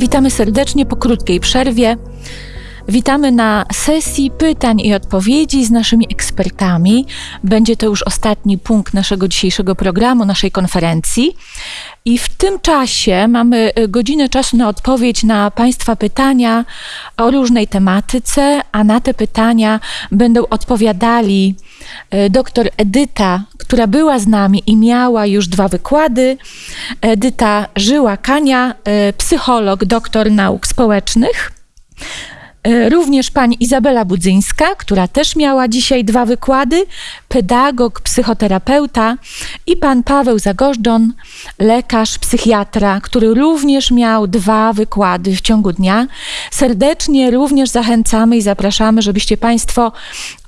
Witamy serdecznie po krótkiej przerwie. Witamy na sesji pytań i odpowiedzi z naszymi ekspertami. Będzie to już ostatni punkt naszego dzisiejszego programu, naszej konferencji. I w tym czasie mamy y, godzinę czasu na odpowiedź na Państwa pytania o różnej tematyce, a na te pytania będą odpowiadali doktor Edyta, która była z nami i miała już dwa wykłady, Edyta Żyła-Kania, y, psycholog, doktor nauk społecznych. E, również pani Izabela Budzyńska, która też miała dzisiaj dwa wykłady, pedagog, psychoterapeuta i pan Paweł Zagorzdzon, lekarz, psychiatra, który również miał dwa wykłady w ciągu dnia. Serdecznie również zachęcamy i zapraszamy, żebyście państwo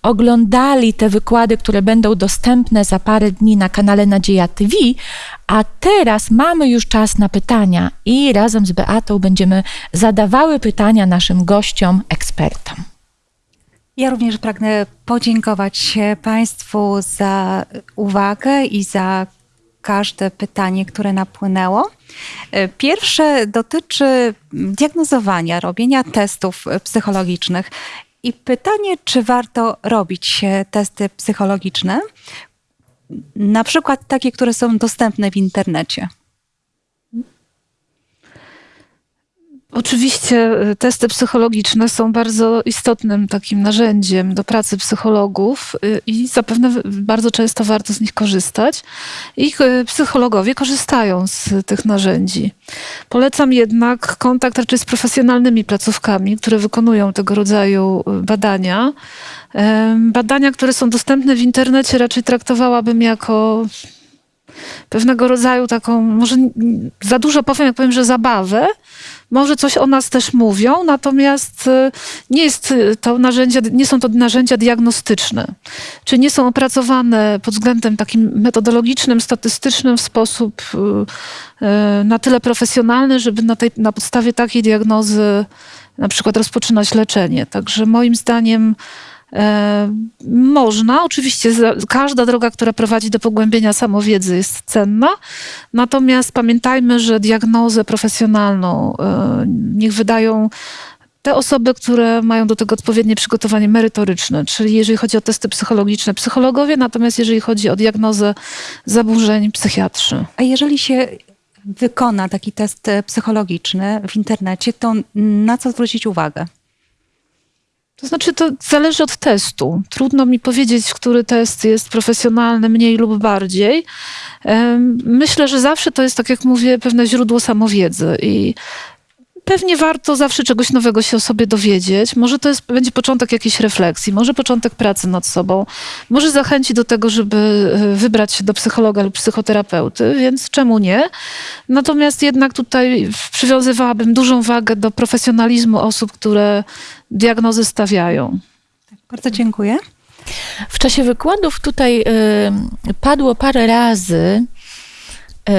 oglądali te wykłady, które będą dostępne za parę dni na kanale Nadzieja TV, a teraz mamy już czas na pytania i razem z Beatą będziemy zadawały pytania naszym gościom, ekspertom. Ja również pragnę podziękować Państwu za uwagę i za każde pytanie, które napłynęło. Pierwsze dotyczy diagnozowania, robienia testów psychologicznych. I pytanie, czy warto robić testy psychologiczne, na przykład takie, które są dostępne w internecie? Oczywiście y, testy psychologiczne są bardzo istotnym takim narzędziem do pracy psychologów y, i zapewne bardzo często warto z nich korzystać. Ich y, psychologowie korzystają z tych narzędzi. Polecam jednak kontakt raczej z profesjonalnymi placówkami, które wykonują tego rodzaju badania. Badania, które są dostępne w internecie, raczej traktowałabym jako pewnego rodzaju taką, może za dużo powiem, jak powiem, że zabawę, może coś o nas też mówią, natomiast y, nie, jest y, to narzędzia, nie są to narzędzia diagnostyczne, czy nie są opracowane pod względem takim metodologicznym, statystycznym w sposób y, na tyle profesjonalny, żeby na, tej, na podstawie takiej diagnozy na przykład rozpoczynać leczenie. Także moim zdaniem można, oczywiście każda droga, która prowadzi do pogłębienia samowiedzy jest cenna, natomiast pamiętajmy, że diagnozę profesjonalną e, niech wydają te osoby, które mają do tego odpowiednie przygotowanie merytoryczne, czyli jeżeli chodzi o testy psychologiczne, psychologowie, natomiast jeżeli chodzi o diagnozę zaburzeń, psychiatrzy. A jeżeli się wykona taki test psychologiczny w internecie, to na co zwrócić uwagę? To znaczy, to zależy od testu. Trudno mi powiedzieć, który test jest profesjonalny mniej lub bardziej. Myślę, że zawsze to jest, tak jak mówię, pewne źródło samowiedzy i pewnie warto zawsze czegoś nowego się o sobie dowiedzieć. Może to jest, będzie początek jakiejś refleksji, może początek pracy nad sobą, może zachęci do tego, żeby e, wybrać się do psychologa lub psychoterapeuty, więc czemu nie? Natomiast jednak tutaj przywiązywałabym dużą wagę do profesjonalizmu osób, które diagnozy stawiają. Tak, bardzo dziękuję. W czasie wykładów tutaj y, padło parę razy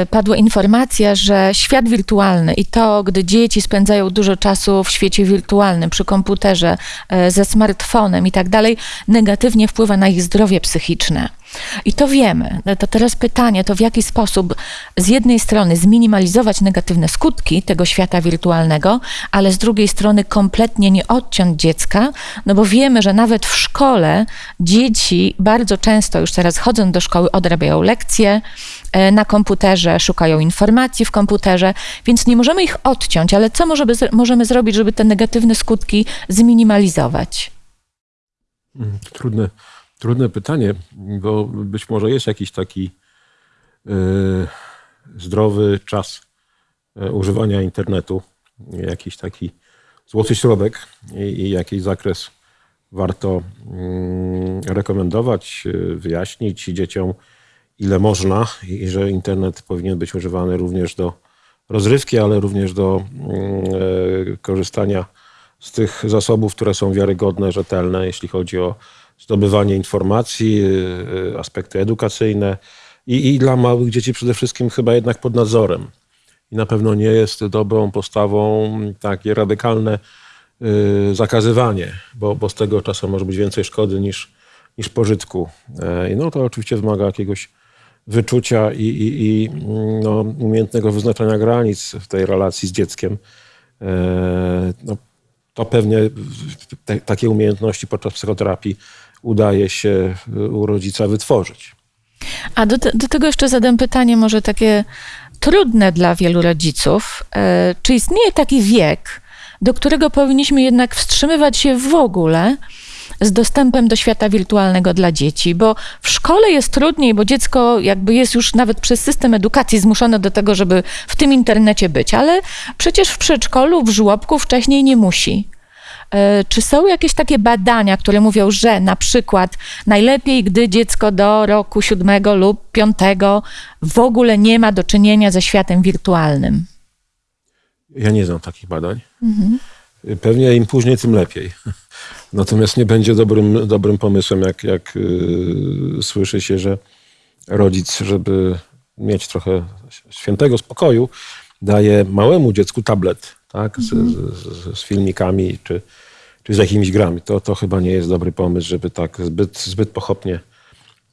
padła informacja, że świat wirtualny i to, gdy dzieci spędzają dużo czasu w świecie wirtualnym, przy komputerze, e, ze smartfonem i tak dalej, negatywnie wpływa na ich zdrowie psychiczne. I to wiemy. To teraz pytanie, to w jaki sposób z jednej strony zminimalizować negatywne skutki tego świata wirtualnego, ale z drugiej strony kompletnie nie odciąć dziecka, no bo wiemy, że nawet w szkole dzieci bardzo często już teraz chodzą do szkoły, odrabiają lekcje e, na komputerze, szukają informacji w komputerze, więc nie możemy ich odciąć, ale co możemy, możemy zrobić, żeby te negatywne skutki zminimalizować? Mm, trudne Trudne pytanie, bo być może jest jakiś taki yy, zdrowy czas yy, używania internetu, jakiś taki złoty środek i, i jakiś zakres warto yy, rekomendować, wyjaśnić dzieciom, ile można i że internet powinien być używany również do rozrywki, ale również do korzystania z tych zasobów, które są wiarygodne, rzetelne, jeśli chodzi o zdobywanie informacji, y, y, aspekty edukacyjne i, i dla małych dzieci przede wszystkim chyba jednak pod nadzorem. I na pewno nie jest dobrą postawą takie radykalne y, zakazywanie, bo, bo z tego czasem może być więcej szkody niż, niż pożytku. E, no to oczywiście wymaga jakiegoś wyczucia i, i, i no, umiejętnego wyznaczania granic w tej relacji z dzieckiem. no, to pewnie te, takie umiejętności podczas psychoterapii udaje się u rodzica wytworzyć. A do, do tego jeszcze zadam pytanie, może takie trudne dla wielu rodziców. E, czy istnieje taki wiek, do którego powinniśmy jednak wstrzymywać się w ogóle z dostępem do świata wirtualnego dla dzieci? Bo w szkole jest trudniej, bo dziecko jakby jest już nawet przez system edukacji zmuszone do tego, żeby w tym internecie być, ale przecież w przedszkolu, w żłobku wcześniej nie musi. E, Czy są jakieś takie badania, które mówią, że na przykład najlepiej, gdy dziecko do roku siódmego lub piątego w ogóle nie ma do czynienia ze światem wirtualnym? Ja nie znam takich badań. Pewnie im później, tym lepiej. Natomiast nie będzie dobrym, dobrym pomysłem, jak, jak yy, słyszy się, że rodzic, żeby mieć trochę świętego spokoju, daje małemu dziecku tablet tak, z, z, z filmikami czy, czy z jakimiś grami. To, to chyba nie jest dobry pomysł, żeby tak zbyt, zbyt pochopnie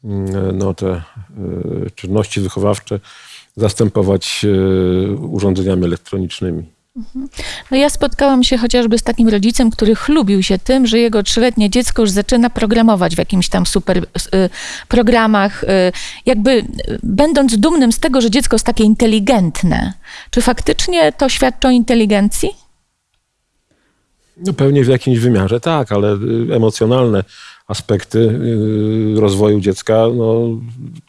mm, no, te y, czynności wychowawcze zastępować y, urządzeniami elektronicznymi. No ja spotkałam się chociażby z takim rodzicem, który chlubił się tym, że jego trzyletnie dziecko już zaczyna programować w jakimś tam super y, programach, jakby będąc dumnym z tego, że dziecko jest takie inteligentne. Czy faktycznie to świadczy o inteligencji? No pewnie w jakimś wymiarze tak, ale y, emocjonalne aspekty y, rozwoju dziecka no,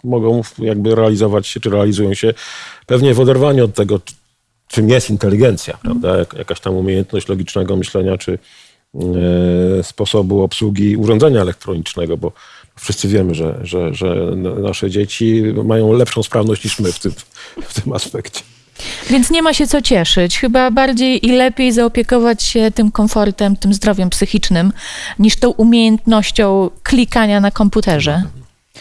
mogą jakby realizować się, czy realizują się pewnie w oderwaniu od tego, czy- czym jest inteligencja, prawda? Jak, jakaś tam umiejętność logicznego myślenia, czy e, sposobu obsługi urządzenia elektronicznego, bo wszyscy wiemy, że, że, że nasze dzieci mają lepszą sprawność niż my w tym, w tym aspekcie. Więc nie ma się co cieszyć. Chyba bardziej i lepiej zaopiekować się tym komfortem, tym zdrowiem psychicznym, niż tą umiejętnością klikania na komputerze.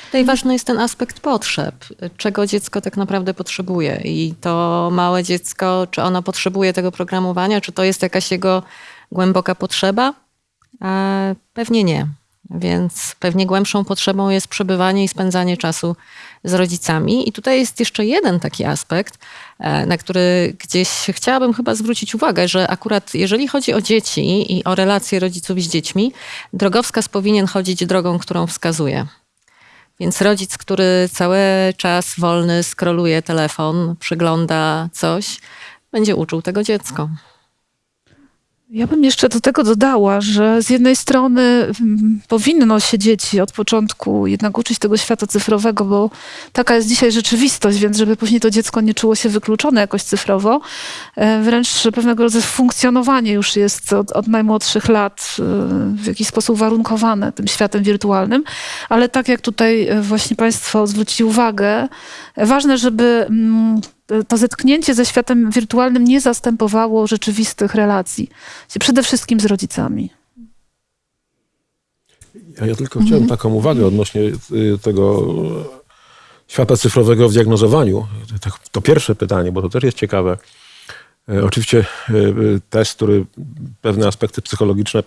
Tutaj ważny jest ten aspekt potrzeb, czego dziecko tak naprawdę potrzebuje. I to małe dziecko, czy ono potrzebuje tego programowania, czy to jest jakaś jego głęboka potrzeba? E, Pewnie nie. Więc pewnie głębszą potrzebą jest przebywanie i spędzanie czasu z rodzicami. I tutaj jest jeszcze jeden taki aspekt, e, na który gdzieś chciałabym chyba zwrócić uwagę, że akurat jeżeli chodzi o dzieci i o relacje rodziców z dziećmi, drogowskaz powinien chodzić drogą, którą wskazuje. Więc rodzic, który cały czas wolny skroluje telefon, przygląda coś, będzie uczył tego dziecko. Ja bym jeszcze do tego dodała, że z jednej strony mm, powinno się dzieci od początku jednak uczyć tego świata cyfrowego, bo taka jest dzisiaj rzeczywistość, więc żeby później to dziecko nie czuło się wykluczone jakoś cyfrowo, e, wręcz pewnego rodzaju funkcjonowanie już jest od, od najmłodszych lat e, w jakiś sposób warunkowane tym światem wirtualnym, ale tak jak tutaj e, właśnie Państwo zwrócili uwagę, ważne, żeby mm, to zetknięcie ze światem wirtualnym nie zastępowało rzeczywistych relacji. Przede wszystkim z rodzicami. Ja, ja tylko chciałem taką uwagę odnośnie y, tego świata cyfrowego w diagnozowaniu. To, to pierwsze pytanie, bo to też jest ciekawe. E, Oczywiście y, test, który pewne aspekty psychologiczne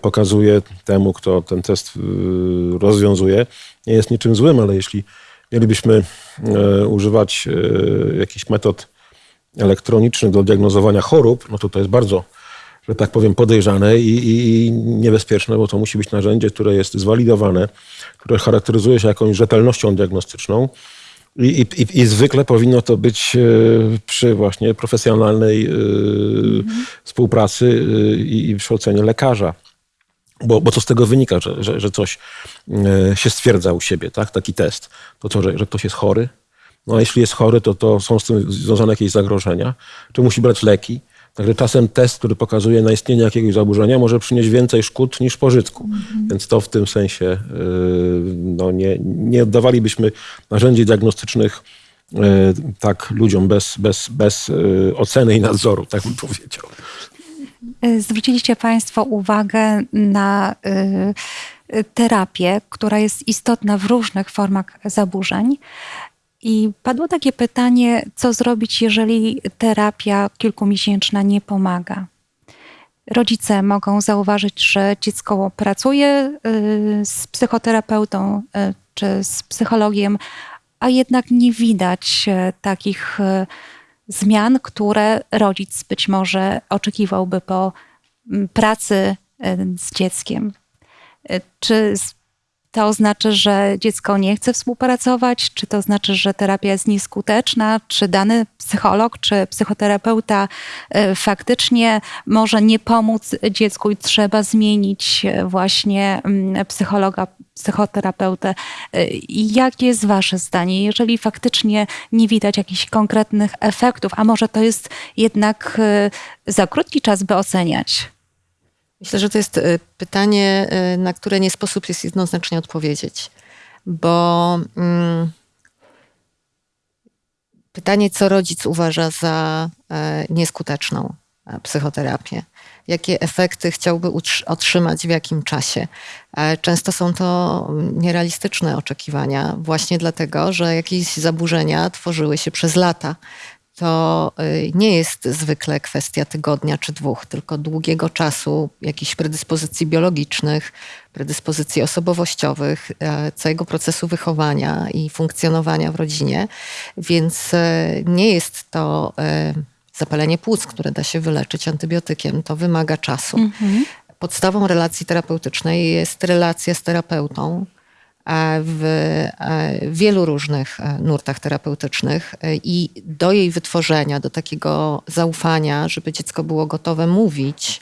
pokazuje temu, kto ten test y, rozwiązuje, nie jest niczym złym, ale jeśli mielibyśmy e, używać e, jakichś metod elektronicznych do diagnozowania chorób, no to to jest bardzo, że tak powiem, podejrzane i, i, i niebezpieczne, bo to musi być narzędzie, które jest zwalidowane, które charakteryzuje się jakąś rzetelnością diagnostyczną. I, i, i- zwykle powinno to być e, przy właśnie profesjonalnej e, współpracy i, i ocenie lekarza. Bo, bo to z tego wynika, że, że, że coś e, się stwierdza u siebie, tak? taki test. To co, że, że ktoś jest chory? No a jeśli jest chory, to, to są z tym związane jakieś zagrożenia. Czy musi brać leki? Także czasem test, który pokazuje na istnienie jakiegoś zaburzenia, może przynieść więcej szkód niż pożytku. Więc to w tym sensie e, no nie, nie oddawalibyśmy narzędzi diagnostycznych e, tak ludziom bez, bez, bez oceny i nadzoru, tak bym powiedział. Y, Zwróciliście Państwo uwagę na y, terapię, która jest istotna w różnych formach zaburzeń. I padło takie pytanie, co zrobić, jeżeli terapia kilkumiesięczna nie pomaga? Rodzice mogą zauważyć, że dziecko pracuje y, z psychoterapeutą czy z psychologiem, a jednak nie widać takich zmian, które rodzic być może oczekiwałby po mm, pracy e, z dzieckiem. E, Czy to oznacza, że dziecko nie chce współpracować? Czy to znaczy, że terapia jest nieskuteczna? Czy dany psycholog czy psychoterapeuta e, faktycznie może nie pomóc dziecku i trzeba zmienić e, właśnie mm, psychologa, psychoterapeutę? I Jakie jest Wasze zdanie, jeżeli faktycznie nie widać jakichś konkretnych efektów, a może to jest jednak za krótki czas, by oceniać? Myślę, że to jest y, pytanie, y, na które nie sposób jest jednoznacznie odpowiedzieć, bo mm, pytanie, co rodzic uważa za e, nieskuteczną e, psychoterapię, jakie efekty chciałby otrzymać w jakim czasie. E, Często są to nierealistyczne oczekiwania, właśnie dlatego, że jakieś zaburzenia tworzyły się przez lata to y, nie jest zwykle kwestia tygodnia czy dwóch, tylko długiego czasu, jakichś predyspozycji biologicznych, predyspozycji osobowościowych, e, całego procesu wychowania i funkcjonowania w rodzinie. Więc e, nie jest to e, zapalenie płuc, które da się wyleczyć antybiotykiem. To wymaga czasu. Podstawą relacji terapeutycznej jest relacja z terapeutą w e, wielu różnych e, nurtach terapeutycznych e, i do jej wytworzenia, do takiego zaufania, żeby dziecko było gotowe mówić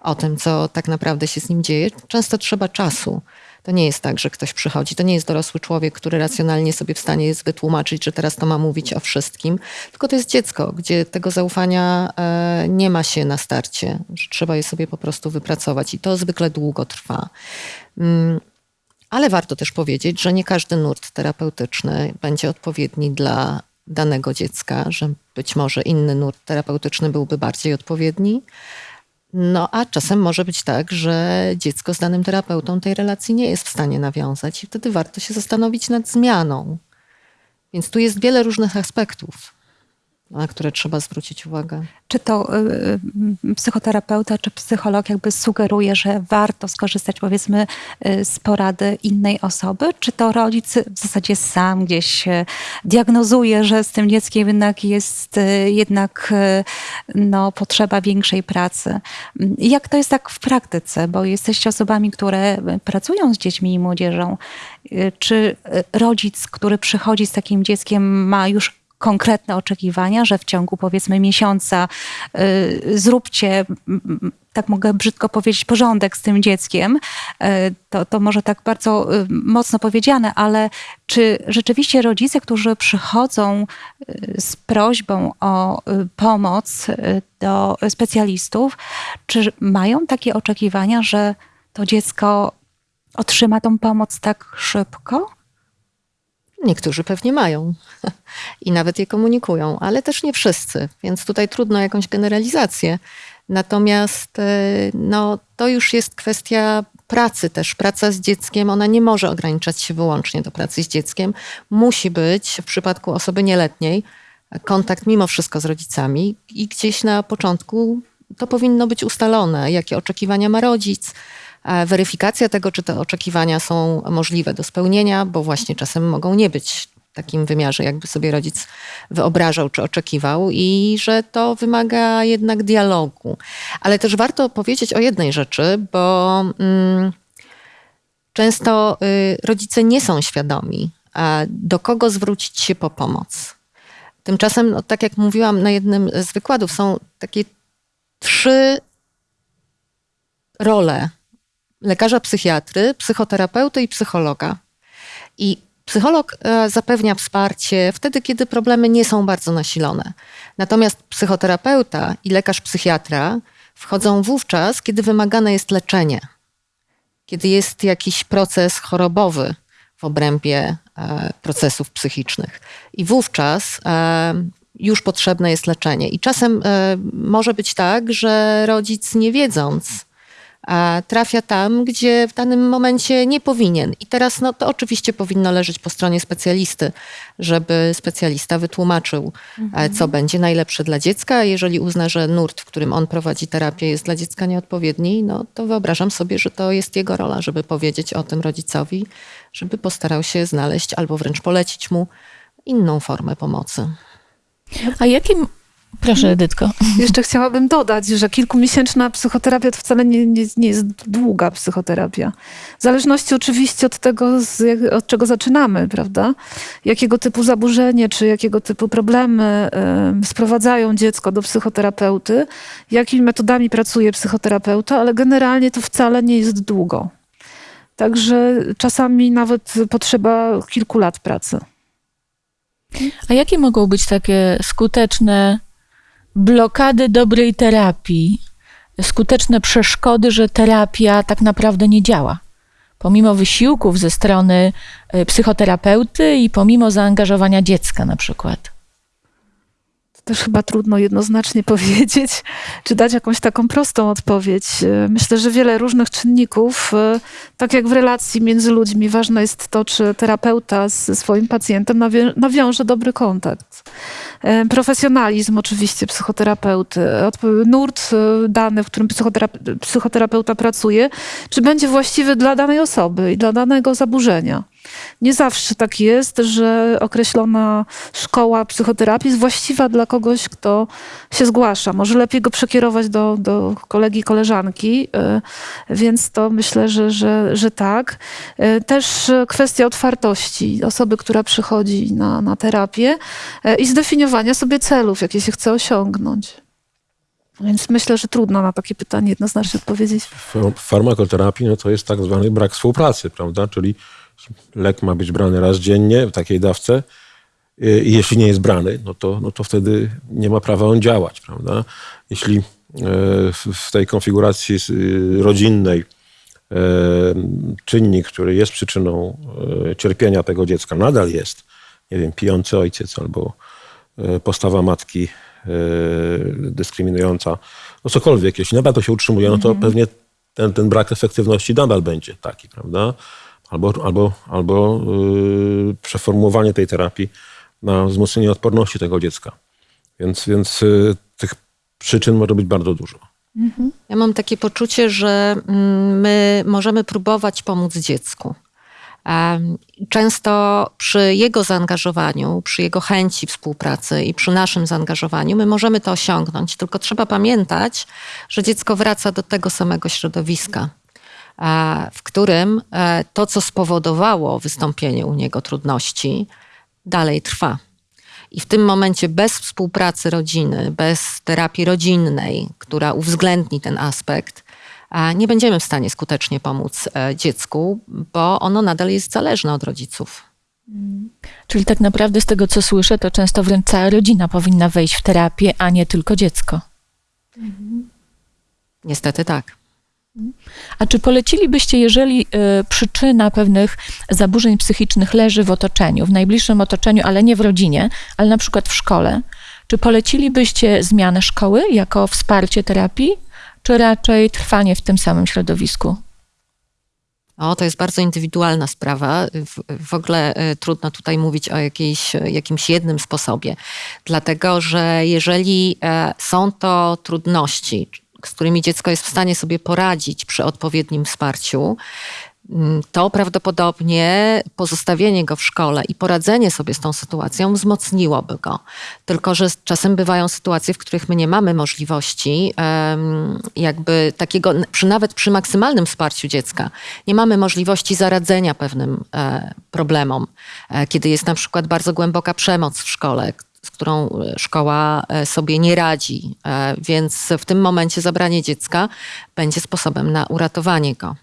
o tym, co tak naprawdę się z nim dzieje, często trzeba czasu. To nie jest tak, że ktoś przychodzi, to nie jest dorosły człowiek, który racjonalnie sobie w stanie jest wytłumaczyć, że teraz to ma mówić o wszystkim, tylko to jest dziecko, gdzie tego zaufania e, nie ma się na starcie, że trzeba je sobie po prostu wypracować i to zwykle długo trwa. Ale warto też powiedzieć, że nie każdy nurt terapeutyczny będzie odpowiedni dla danego dziecka, że być może inny nurt terapeutyczny byłby bardziej odpowiedni. No a czasem może być tak, że dziecko z danym terapeutą tej relacji nie jest w stanie nawiązać i wtedy warto się zastanowić nad zmianą. Więc tu jest wiele różnych aspektów, na które trzeba zwrócić uwagę. Czy to y, y, psychoterapeuta czy psycholog jakby sugeruje, że warto skorzystać powiedzmy y, z porady innej osoby? Czy to rodzic w zasadzie sam gdzieś y, diagnozuje, że z tym dzieckiem jednak jest jednak no, potrzeba większej pracy? Jak to jest tak w praktyce? Bo jesteście osobami, które pracują z dziećmi i młodzieżą. Czy rodzic, który przychodzi z takim dzieckiem ma już konkretne oczekiwania, że w ciągu powiedzmy miesiąca y, zróbcie, tak mogę brzydko powiedzieć, porządek z tym dzieckiem. Y, to, to może tak bardzo y, mocno powiedziane, ale czy rzeczywiście rodzice, którzy przychodzą y, z prośbą o y, pomoc y, do specjalistów, czy mają takie oczekiwania, że to dziecko otrzyma tą pomoc tak szybko? Niektórzy pewnie mają i nawet je komunikują, ale też nie wszyscy, więc tutaj trudno jakąś generalizację. Natomiast e, no, to już jest kwestia pracy też. Praca z dzieckiem, ona nie może ograniczać się wyłącznie do pracy z dzieckiem. Musi być w przypadku osoby nieletniej kontakt mimo wszystko z rodzicami i gdzieś na początku to powinno być ustalone, jakie oczekiwania ma rodzic, weryfikacja tego, czy te oczekiwania są możliwe do spełnienia, bo właśnie czasem mogą nie być w takim wymiarze, jakby sobie rodzic wyobrażał czy oczekiwał, i że to wymaga jednak dialogu. Ale też warto powiedzieć o jednej rzeczy, bo mm, często y, rodzice nie są świadomi, do kogo zwrócić się po pomoc. Tymczasem, no, tak jak mówiłam na jednym z wykładów, są takie trzy role lekarza psychiatry, psychoterapeuty i psychologa. I psycholog e, zapewnia wsparcie wtedy, kiedy problemy nie są bardzo nasilone. Natomiast psychoterapeuta i lekarz psychiatra wchodzą wówczas, kiedy wymagane jest leczenie, kiedy jest jakiś proces chorobowy w obrębie e, procesów psychicznych. I wówczas e, już potrzebne jest leczenie. I czasem może być tak, że rodzic nie wiedząc, trafia tam, gdzie w danym momencie nie powinien. I teraz no, to oczywiście powinno leżeć po stronie specjalisty, żeby specjalista wytłumaczył, e, co będzie najlepsze dla dziecka. A Jeżeli uzna, że nurt, w którym on prowadzi terapię, jest dla dziecka nieodpowiedni, no to wyobrażam sobie, że to jest jego rola, żeby powiedzieć o tym rodzicowi, żeby postarał się znaleźć albo wręcz polecić mu inną formę pomocy. A jakie Proszę, Edytko. Jeszcze chciałabym dodać, że kilkumiesięczna psychoterapia to wcale nie, nie, nie jest długa psychoterapia. W zależności oczywiście od tego, z, od czego zaczynamy, prawda? Jakiego typu zaburzenie, czy jakiego typu problemy em, sprowadzają dziecko do psychoterapeuty, jakimi metodami pracuje psychoterapeuta, ale generalnie to wcale nie jest długo. Także czasami nawet potrzeba kilku lat pracy. A jakie mogą być takie skuteczne blokady dobrej terapii, skuteczne przeszkody, że terapia tak naprawdę nie działa? Pomimo wysiłków ze strony y, psychoterapeuty i pomimo zaangażowania dziecka na przykład. Też chyba trudno jednoznacznie powiedzieć, czy dać jakąś taką prostą odpowiedź. E, Myślę, że wiele różnych czynników, e, tak jak w relacji między ludźmi, ważne jest to, czy terapeuta ze swoim pacjentem nawiąże dobry kontakt. E, Profesjonalizm oczywiście psychoterapeuty, nurt dany, w którym psychoterape- psychoterapeuta pracuje, czy będzie właściwy dla danej osoby i dla danego zaburzenia. Nie zawsze tak jest, że określona szkoła psychoterapii jest właściwa dla kogoś, kto się zgłasza. Może lepiej go przekierować do, do kolegi, koleżanki, y, więc to myślę, że, że, że tak. Y, Też kwestia otwartości osoby, która przychodzi na, na terapię y, i zdefiniowania sobie celów, jakie się chce osiągnąć. Więc myślę, że trudno na takie pytanie jednoznacznie odpowiedzieć. W farmakoterapii no to jest tak zwany brak współpracy, prawda? Czyli lek ma być brany raz dziennie w takiej dawce i jeśli nie jest brany, no to, no to wtedy nie ma prawa on działać, prawda? Jeśli e, w- tej konfiguracji y, rodzinnej e, czynnik, który jest przyczyną e, cierpienia tego dziecka, nadal jest, nie wiem, pijący ojciec albo e, postawa matki e, dyskryminująca, no cokolwiek, jeśli nadal to się utrzymuje, no to pewnie ten, ten brak efektywności nadal będzie taki, prawda? Albo, albo, albo yy, przeformułowanie tej terapii na wzmocnienie odporności tego dziecka. Więc, więc yy, tych przyczyn może być bardzo dużo. Ja mam takie poczucie, że mm, my możemy próbować pomóc dziecku. Często przy jego zaangażowaniu, przy jego chęci współpracy i przy naszym zaangażowaniu my możemy to osiągnąć. Tylko trzeba pamiętać, że dziecko wraca do tego samego środowiska, w którym e, to, co spowodowało wystąpienie u niego trudności, dalej trwa. I w tym momencie bez współpracy rodziny, bez terapii rodzinnej, która uwzględni ten aspekt, a nie będziemy w stanie skutecznie pomóc e, dziecku, bo ono nadal jest zależne od rodziców. Czyli tak naprawdę z tego, co słyszę, to często wręcz cała rodzina powinna wejść w terapię, a nie tylko dziecko. Niestety tak. A czy polecilibyście, jeżeli y, przyczyna pewnych zaburzeń psychicznych leży w otoczeniu, w najbliższym otoczeniu, ale nie w rodzinie, ale na przykład w szkole, czy polecilibyście zmianę szkoły jako wsparcie terapii, czy raczej trwanie w tym samym środowisku? O, to jest bardzo indywidualna sprawa. W, w ogóle e, trudno tutaj mówić o jakiejś, e, jakimś jednym sposobie, dlatego że jeżeli e, są to trudności, z którymi dziecko jest w stanie sobie poradzić przy odpowiednim wsparciu, mm, to prawdopodobnie pozostawienie go w szkole i poradzenie sobie z tą sytuacją wzmocniłoby go. Tylko, że czasem bywają sytuacje, w których my nie mamy możliwości, jakby takiego, nawet przy maksymalnym wsparciu dziecka, nie mamy możliwości zaradzenia pewnym e, problemom. E, kiedy jest na przykład bardzo głęboka przemoc w szkole, z którą e, szkoła e, sobie nie radzi, E, więc w tym momencie zabranie dziecka będzie sposobem na uratowanie go.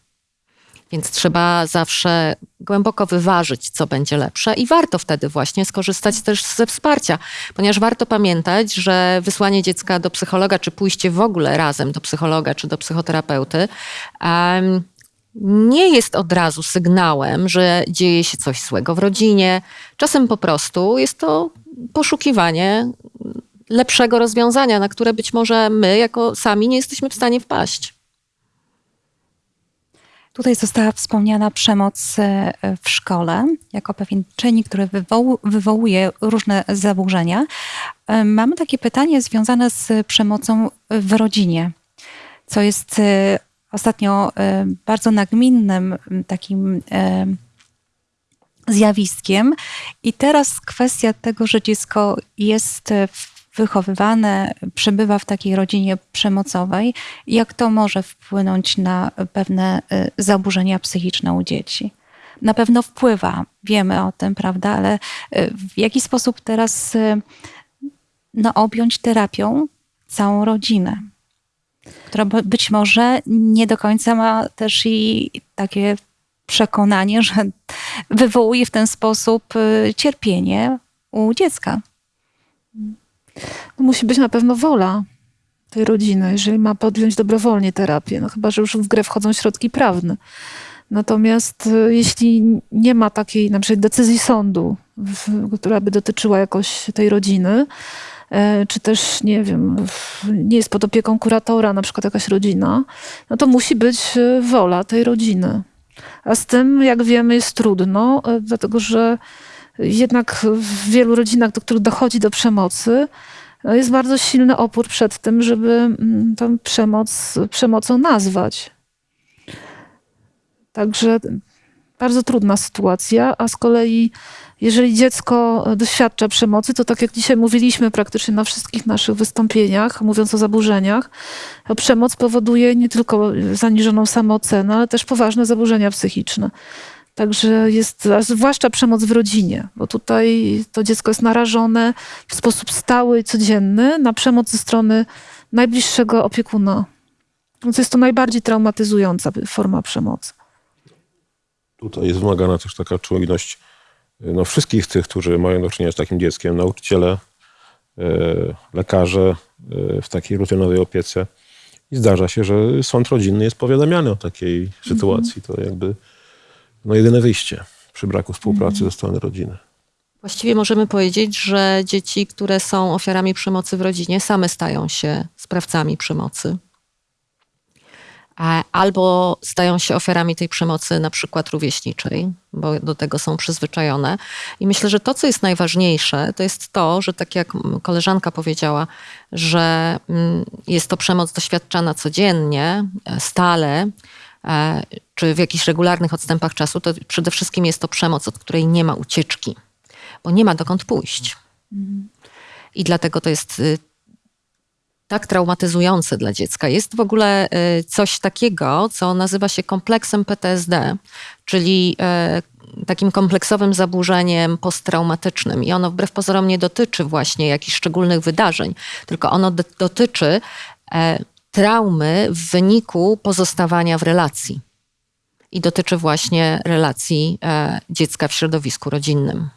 Więc trzeba zawsze głęboko wyważyć, co będzie lepsze, i warto wtedy właśnie skorzystać też ze wsparcia, ponieważ warto pamiętać, że wysłanie dziecka do psychologa, czy pójście w ogóle razem do psychologa, czy do psychoterapeuty, nie jest od razu sygnałem, że dzieje się coś złego w rodzinie. Czasem po prostu jest to poszukiwanie lepszego rozwiązania, na które być może my, jako sami, nie jesteśmy w stanie wpaść. Tutaj została wspomniana przemoc e, w szkole jako pewien czynnik, który wywoł, wywołuje różne zaburzenia. E, Mamy takie pytanie związane z przemocą w rodzinie, co jest e, ostatnio e, bardzo nagminnym takim e, zjawiskiem. I teraz kwestia tego, że dziecko jest wychowywane, przebywa w takiej rodzinie przemocowej, jak to może wpłynąć na pewne y, zaburzenia psychiczne u dzieci? Na pewno wpływa, wiemy o tym, prawda, ale w jaki sposób teraz no, objąć terapią całą rodzinę? Która być może nie do końca ma też i takie przekonanie, że wywołuje w ten sposób y, cierpienie u dziecka. No, musi być na pewno wola tej rodziny, jeżeli ma podjąć dobrowolnie terapię, no chyba, że już w grę wchodzą środki prawne. Natomiast y, jeśli nie ma takiej na przykład decyzji sądu, która by dotyczyła jakoś tej rodziny, czy też, nie wiem, nie jest pod opieką kuratora, na przykład jakaś rodzina, no to musi być y, wola tej rodziny. A z tym, jak wiemy, jest trudno, e, dlatego że jednak w wielu rodzinach, do których dochodzi do przemocy, jest bardzo silny opór przed tym, żeby mm, tę przemoc przemocą nazwać. Także bardzo trudna sytuacja, a z kolei jeżeli dziecko doświadcza przemocy, to tak jak dzisiaj mówiliśmy praktycznie na wszystkich naszych wystąpieniach, mówiąc o zaburzeniach, przemoc powoduje nie tylko zaniżoną samoocenę, ale też poważne zaburzenia psychiczne. Także jest, zwłaszcza przemoc w rodzinie, bo tutaj to dziecko jest narażone w sposób stały codzienny na przemoc ze strony najbliższego opiekuna. Więc jest to najbardziej traumatyzująca forma przemocy. Tutaj jest wymagana też taka czujność no, wszystkich tych, którzy mają do czynienia z takim dzieckiem, nauczyciele, e, lekarze e, w takiej rutynowej opiece. I zdarza się, że sąd rodzinny jest powiadamiany o takiej sytuacji. To jakby no, jedyne wyjście przy braku współpracy ze strony rodziny. Właściwie możemy powiedzieć, że dzieci, które są ofiarami przemocy w rodzinie, same stają się sprawcami przemocy. A- Albo stają się ofiarami tej przemocy, na przykład rówieśniczej, bo do tego są przyzwyczajone. I myślę, że to, co jest najważniejsze, to jest to, że tak jak koleżanka powiedziała, że mm, jest to przemoc doświadczana codziennie, e, stale, e, czy w jakichś regularnych odstępach czasu, to przede wszystkim jest to przemoc, od której nie ma ucieczki bo nie ma dokąd pójść. I dlatego to jest y, tak traumatyzujące dla dziecka. Jest w ogóle y, coś takiego, co nazywa się kompleksem PTSD, czyli y, takim kompleksowym zaburzeniem posttraumatycznym. I ono wbrew pozorom nie dotyczy właśnie jakichś szczególnych wydarzeń, tylko ono do- dotyczy e, traumy w wyniku pozostawania w relacji. I dotyczy właśnie relacji e, dziecka w środowisku rodzinnym.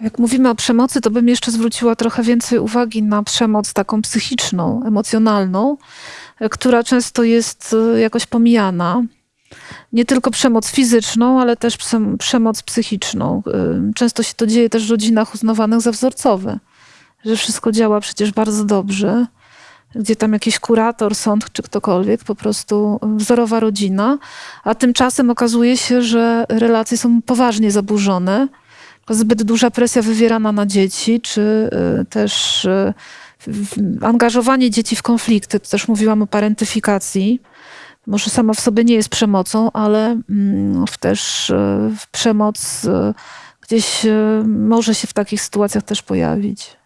Jak mówimy o przemocy, to bym jeszcze zwróciła trochę więcej uwagi na przemoc taką psychiczną, emocjonalną, e, która często jest e, jakoś pomijana. Nie tylko przemoc fizyczną, ale też przem- przemoc psychiczną. E, Często się to dzieje też w rodzinach uznawanych za wzorcowe, że wszystko działa przecież bardzo dobrze, gdzie tam jakiś kurator, sąd czy ktokolwiek, po prostu wzorowa rodzina, a tymczasem okazuje się, że relacje są poważnie zaburzone zbyt duża presja wywierana na dzieci, czy y, też y, angażowanie dzieci w konflikty. Tu też mówiłam o parentyfikacji. Może sama w sobie nie jest przemocą, ale mm, też y, przemoc gdzieś może się w takich sytuacjach też pojawić.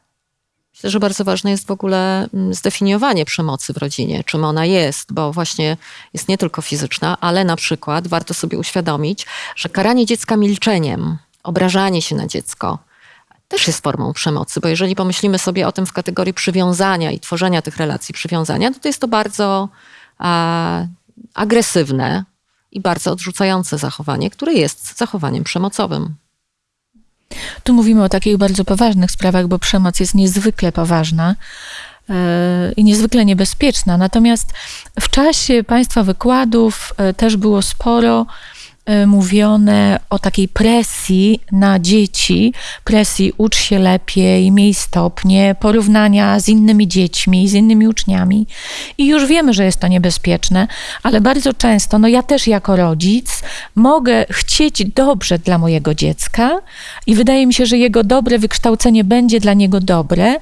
Myślę, że bardzo ważne jest w ogóle mm, zdefiniowanie przemocy w rodzinie, czym ona jest, bo właśnie jest nie tylko fizyczna, ale na przykład warto sobie uświadomić, że karanie dziecka milczeniem, obrażanie się na dziecko też jest formą przemocy, bo jeżeli pomyślimy sobie o tym w kategorii przywiązania i tworzenia tych relacji przywiązania, to, to jest to bardzo a, agresywne i bardzo odrzucające zachowanie, które jest zachowaniem przemocowym. Tu mówimy o takich bardzo poważnych sprawach, bo przemoc jest niezwykle poważna e, i niezwykle niebezpieczna. Natomiast w czasie Państwa wykładów e, też było sporo mówione o takiej presji na dzieci, presji ucz się lepiej, miej stopnie, porównania z innymi dziećmi, z innymi uczniami. I już wiemy, że jest to niebezpieczne, ale bardzo często, no ja też jako rodzic mogę chcieć dobrze dla mojego dziecka i wydaje mi się, że jego dobre wykształcenie będzie dla niego dobre,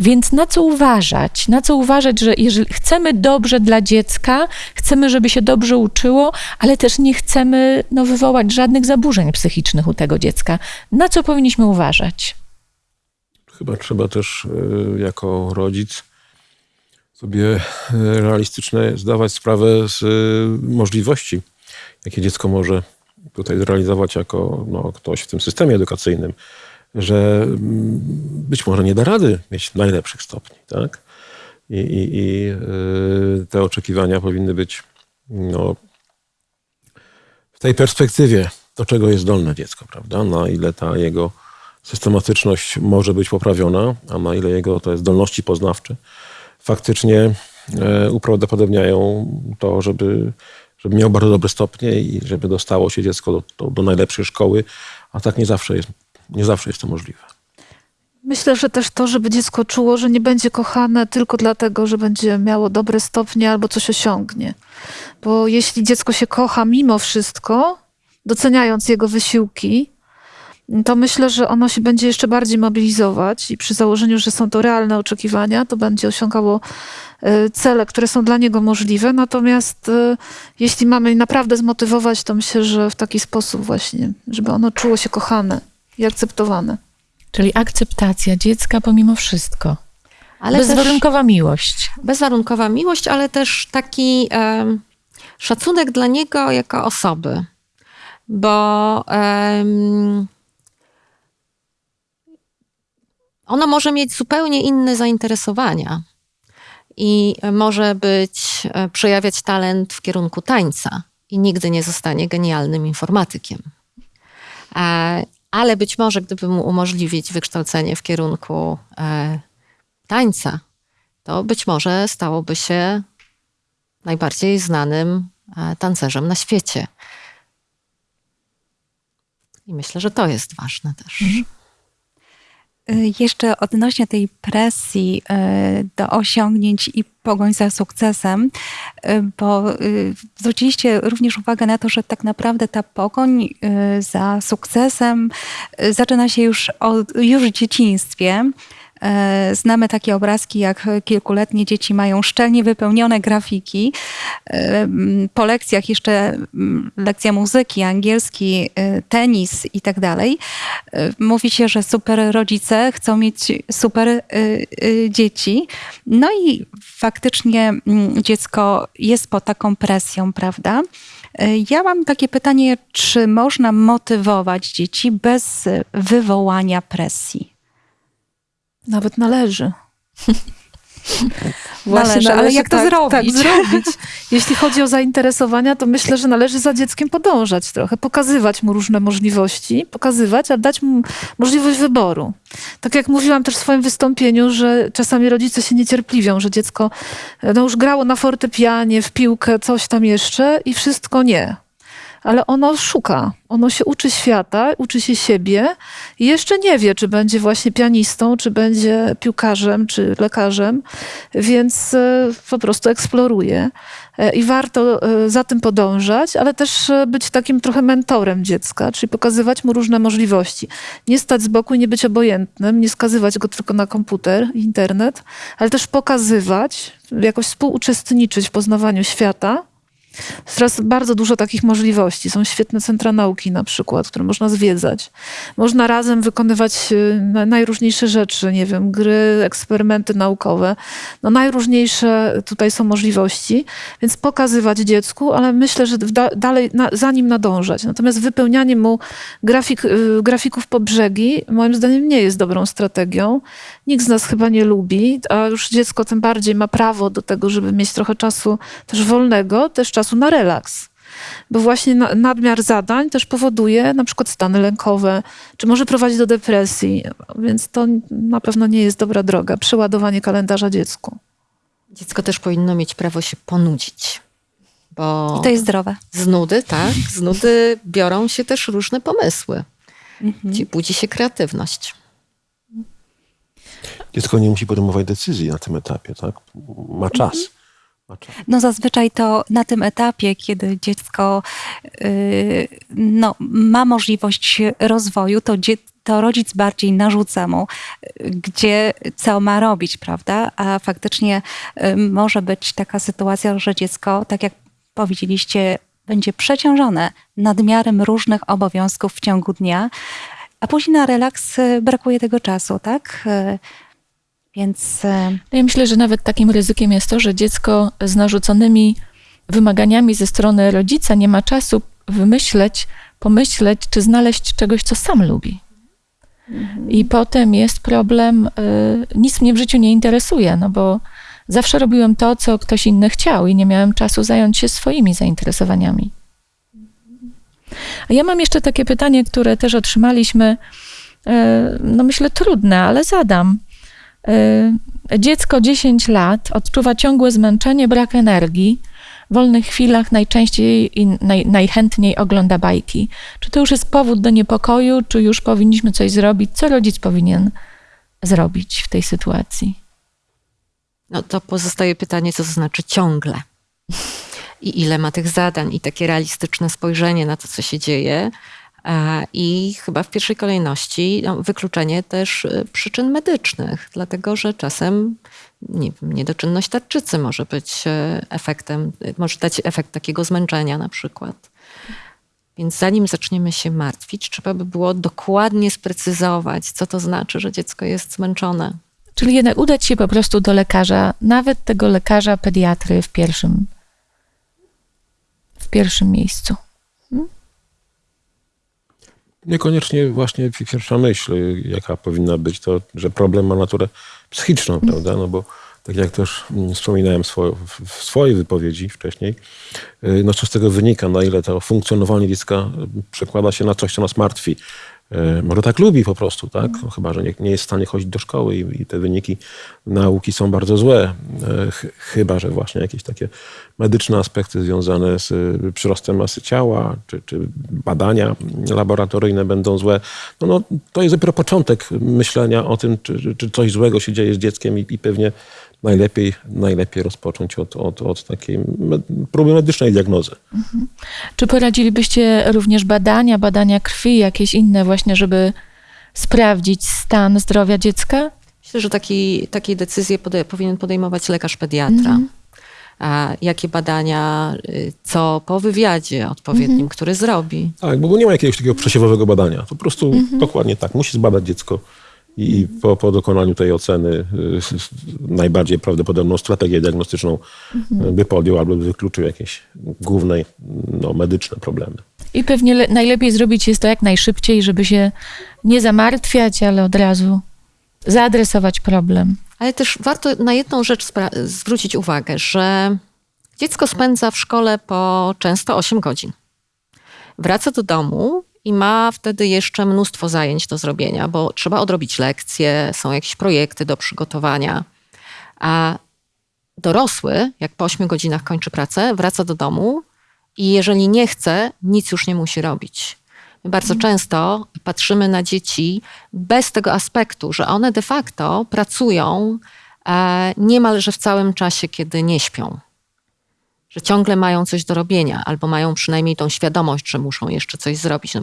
więc na co uważać? Na co uważać, że jeżeli chcemy dobrze dla dziecka, chcemy, żeby się dobrze uczyło, ale też nie chcemy no, wywołać żadnych zaburzeń psychicznych u tego dziecka. Na co powinniśmy uważać? chyba trzeba też y, jako rodzic sobie y, realistyczne zdawać sprawę z y, możliwości, jakie dziecko może tutaj zrealizować jako no, ktoś w tym systemie edukacyjnym, że mm, być może nie da rady mieć najlepszych stopni, tak? I, i, i te oczekiwania powinny być no, w tej perspektywie, do czego jest zdolne dziecko, prawda? Na ile ta jego systematyczność może być poprawiona, a na ile jego te zdolności poznawcze faktycznie e, uprawdopodobniają to, żeby, żeby miał bardzo dobre stopnie i żeby dostało się dziecko do, do, do najlepszej szkoły, a tak nie zawsze jest, nie zawsze jest to możliwe. Myślę, że też to, żeby dziecko czuło, że nie będzie kochane tylko dlatego, że będzie miało dobre stopnie albo coś osiągnie. Bo jeśli dziecko się kocha mimo wszystko, doceniając jego wysiłki, to myślę, że ono się będzie jeszcze bardziej mobilizować i przy założeniu, że są to realne oczekiwania, to będzie osiągało e, cele, które są dla niego możliwe. Natomiast e, jeśli mamy naprawdę zmotywować, to myślę, że w taki sposób właśnie, żeby ono czuło się kochane i akceptowane. Czyli akceptacja dziecka pomimo wszystko. Ale też Bezwarunkowa miłość. bezwarunkowa miłość, ale też taki em, szacunek dla niego jako osoby. Bo em, ono może mieć zupełnie inne zainteresowania i może być, e, przejawiać talent w kierunku tańca i nigdy nie zostanie genialnym informatykiem. Ale być może, gdyby mu umożliwić wykształcenie w kierunku e, tańca, to być może stałoby się najbardziej znanym e, tancerzem na świecie. I myślę, że to jest ważne też. Y, Jeszcze odnośnie tej presji y, do osiągnięć i pogoń za sukcesem, y, bo y, zwróciliście również uwagę na to, że tak naprawdę ta pogoń y, za sukcesem y, zaczyna się już, od, już w dzieciństwie. E, Znamy takie obrazki, jak kilkuletnie dzieci mają szczelnie wypełnione grafiki. E, Po lekcjach jeszcze m, lekcja muzyki, angielski, e, tenis i tak dalej. Mówi się, że super rodzice chcą mieć super dzieci. No i faktycznie mm, dziecko jest pod taką presją, prawda? Ja mam takie pytanie, czy można motywować dzieci bez wywołania presji? Nawet należy. Należy, ale jak to tak, zrobić? Tak, zrobić. Jeśli chodzi o zainteresowania, to myślę, że należy za dzieckiem podążać trochę, pokazywać mu różne możliwości, pokazywać, a dać mu możliwość wyboru. Tak jak mówiłam też w swoim wystąpieniu, że czasami rodzice się niecierpliwią, że dziecko no, już grało na fortepianie, w piłkę, coś tam jeszcze i wszystko nie. Ale ono szuka, ono się uczy świata, uczy się siebie i jeszcze nie wie, czy będzie właśnie pianistą, czy będzie piłkarzem, czy lekarzem, więc e, po prostu eksploruje. E, I warto e, za tym podążać, ale też być takim trochę mentorem dziecka, czyli pokazywać mu różne możliwości. Nie stać z boku i nie być obojętnym, nie skazywać go tylko na komputer, internet, ale też pokazywać, jakoś współuczestniczyć w poznawaniu świata. Teraz bardzo dużo takich możliwości. Są świetne centra nauki na przykład, które można zwiedzać. Można razem wykonywać y, na- najróżniejsze rzeczy, nie wiem, gry, eksperymenty naukowe. No najróżniejsze tutaj są możliwości, więc pokazywać dziecku, ale myślę, że da, dalej na, za nim nadążać. Natomiast wypełnianie mu grafik, y, grafików po brzegi moim zdaniem nie jest dobrą strategią. Nikt z nas chyba nie lubi, a już dziecko tym bardziej ma prawo do tego, żeby mieć trochę czasu też wolnego, też czasu na relaks. Bo właśnie na- nadmiar zadań też powoduje na przykład stany lękowe, czy może prowadzić do depresji, więc to na pewno nie jest dobra droga, przeładowanie kalendarza dziecku. Dziecko też powinno mieć prawo się ponudzić. Bo I to jest zdrowe. z nudy, tak, z nudy biorą się też różne pomysły. Mhm. Budzi się kreatywność. Dziecko nie musi podejmować decyzji na tym etapie, tak? Ma czas. Ma czas. No zazwyczaj to na tym etapie, kiedy dziecko y, no, ma możliwość rozwoju, to, dzie- to rodzic bardziej narzuca mu, y, gdzie co ma robić, prawda? A faktycznie y, może być taka sytuacja, że dziecko, tak jak powiedzieliście, będzie przeciążone nadmiarem różnych obowiązków w ciągu dnia. a później na relaks e, brakuje tego czasu, tak? Więc e, No Ja myślę, że nawet takim ryzykiem jest to, że dziecko z narzuconymi wymaganiami ze strony rodzica nie ma czasu wymyśleć, pomyśleć, czy znaleźć czegoś, co sam lubi. I potem jest problem, y, nic mnie w życiu nie interesuje, no bo zawsze robiłem to, co ktoś inny chciał i nie miałem czasu zająć się swoimi zainteresowaniami. A ja mam jeszcze takie pytanie, które też otrzymaliśmy, y, no myślę trudne, ale zadam. Y, Dziecko 10 lat odczuwa ciągłe zmęczenie, brak energii. W wolnych chwilach najczęściej i naj, najchętniej ogląda bajki. Czy to już jest powód do niepokoju, czy już powinniśmy coś zrobić? Co rodzic powinien zrobić w tej sytuacji? No to pozostaje pytanie, co to znaczy ciągle. I ile ma tych zadań, i takie realistyczne spojrzenie na to, co się dzieje. A, I chyba w pierwszej kolejności no, wykluczenie też y, przyczyn medycznych, dlatego że czasem nie niedoczynność tarczycy może być y, efektem, może dać efekt takiego zmęczenia na przykład. Więc zanim zaczniemy się martwić, trzeba by było dokładnie sprecyzować, co to znaczy, że dziecko jest zmęczone. Czyli jednak udać się po prostu do lekarza, nawet tego lekarza pediatry w pierwszym, w pierwszym miejscu. Niekoniecznie właśnie pierwsza myśl, jaka powinna być, to, że problem ma naturę psychiczną, prawda? No bo tak jak też mm, wspominałem swo- w w swojej wypowiedzi wcześniej, y, no co z tego wynika, na ile to funkcjonowanie dziecka y, przekłada się na coś, co nas martwi. Może tak lubi po prostu, tak? No, chyba, że nie, nie jest w stanie chodzić do szkoły i, i te wyniki nauki są bardzo złe. Y, ch- Chyba, że właśnie jakieś takie medyczne aspekty związane z y, przyrostem masy ciała, czy, czy badania laboratoryjne będą złe. No, no, to jest dopiero początek myślenia o tym, czy, czy coś złego się dzieje z dzieckiem i, i pewnie najlepiej, najlepiej rozpocząć od, od, od takiej med- próby medycznej diagnozy. Czy poradzilibyście również badania, badania krwi, jakieś inne właśnie, żeby sprawdzić stan zdrowia dziecka? Myślę, że taki, takie decyzje pode, powinien podejmować lekarz pediatra. A jakie badania, y, co po wywiadzie odpowiednim, który zrobi. Tak, bo nie ma jakiegoś takiego przesiewowego badania. Po prostu dokładnie tak. Musi zbadać dziecko i po, po dokonaniu tej oceny y, najbardziej prawdopodobną strategię diagnostyczną y, by podjął albo by wykluczył jakieś główne no, medyczne problemy. I pewnie le- najlepiej zrobić jest to jak najszybciej, żeby się nie zamartwiać, ale od razu zaadresować problem. Ale też warto na jedną rzecz spra- zwrócić uwagę, że dziecko spędza w szkole po często 8 godzin. Wraca do domu i ma wtedy jeszcze mnóstwo zajęć do zrobienia, bo trzeba odrobić lekcje, są jakieś projekty do przygotowania. A dorosły, jak po 8 godzinach kończy pracę, wraca do domu i jeżeli nie chce, nic już nie musi robić. My bardzo często patrzymy na dzieci bez tego aspektu, że one de facto pracują e, niemalże w całym czasie, kiedy nie śpią. Że ciągle mają coś do robienia, albo mają przynajmniej tą świadomość, że muszą jeszcze coś zrobić. No,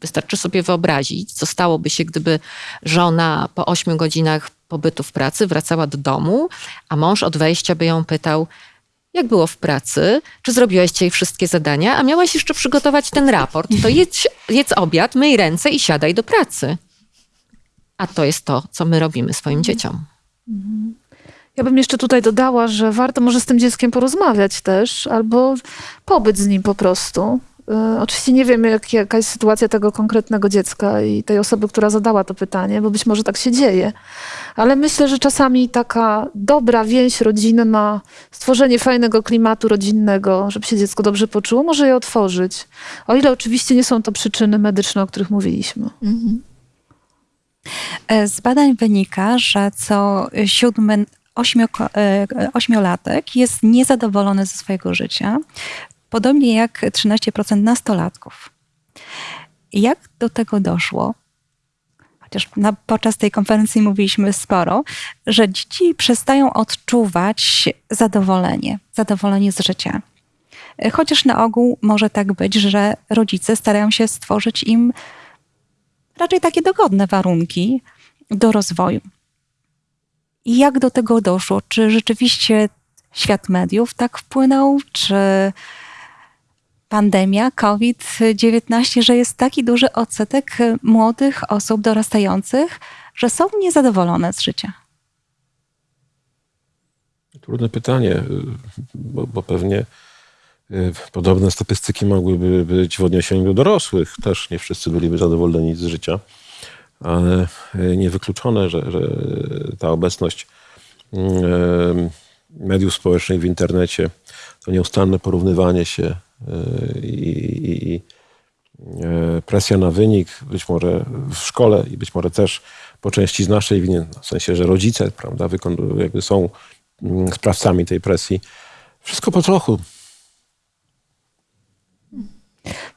wystarczy sobie wyobrazić, co stałoby się, gdyby żona po 8 godzinach pobytu w pracy wracała do domu, a mąż od wejścia by ją pytał, jak było w pracy, czy zrobiłaś dzisiaj wszystkie zadania, a miałaś jeszcze przygotować ten raport, to jedz, jedz obiad, myj ręce i siadaj do pracy. A to jest to, co my robimy swoim dzieciom. Ja bym jeszcze tutaj dodała, że warto może z tym dzieckiem porozmawiać też, albo pobyć z nim po prostu. Y, Oczywiście nie wiem, jak, jaka jest sytuacja tego konkretnego dziecka i tej osoby, która zadała to pytanie, bo być może tak się dzieje. Ale myślę, że czasami taka dobra więź rodzinna, stworzenie fajnego klimatu rodzinnego, żeby się dziecko dobrze poczuło, może je otworzyć. O ile oczywiście nie są to przyczyny medyczne, o których mówiliśmy. E, Z badań wynika, że co siódmy e, ośmiolatek jest niezadowolony ze swojego życia, podobnie jak 13% nastolatków. Jak do tego doszło? Chociaż na, podczas tej konferencji mówiliśmy sporo, że dzieci przestają odczuwać zadowolenie, zadowolenie z życia. Chociaż na ogół może tak być, że rodzice starają się stworzyć im raczej takie dogodne warunki do rozwoju. I jak do tego doszło? Czy rzeczywiście świat mediów tak wpłynął? Czy pandemia, COVID-19, że jest taki duży odsetek y, młodych osób dorastających, że są niezadowolone z życia? Trudne pytanie, y, bo, bo pewnie y, podobne statystyki mogłyby być w odniesieniu do dorosłych. Też nie wszyscy byliby zadowoleni z życia, ale niewykluczone, że, że ta obecność mediów społecznych w internecie, to nieustanne porównywanie się i, i, i e, presja na wynik, być może w szkole i być może też po części z naszej winy, w sensie, że rodzice prawda, jakby są mm, sprawcami tej presji. Wszystko po trochu.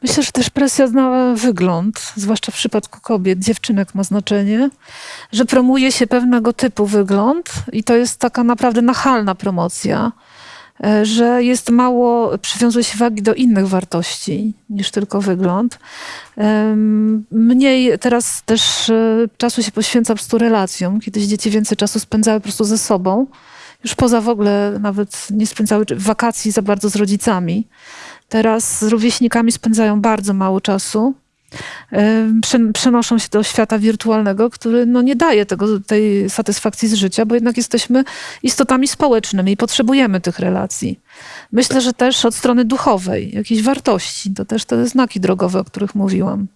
Myślę, że też presja na wygląd, zwłaszcza w przypadku kobiet, dziewczynek ma znaczenie, że promuje się pewnego typu wygląd i to jest taka naprawdę nachalna promocja, że jest mało, przywiązuje się wagi do innych wartości niż tylko wygląd. Mniej teraz też e, czasu się poświęca po prostu relacjom. Kiedyś dzieci więcej czasu spędzały po prostu ze sobą, już poza w ogóle nawet nie spędzały wakacji za bardzo z rodzicami. Teraz z rówieśnikami spędzają bardzo mało czasu. Prze- Przenoszą się do świata wirtualnego, który no, nie daje tego, tej satysfakcji z życia, bo jednak jesteśmy istotami społecznymi i potrzebujemy tych relacji. Myślę, że też od strony duchowej, jakiejś wartości, to też te znaki drogowe, o których mówiłam.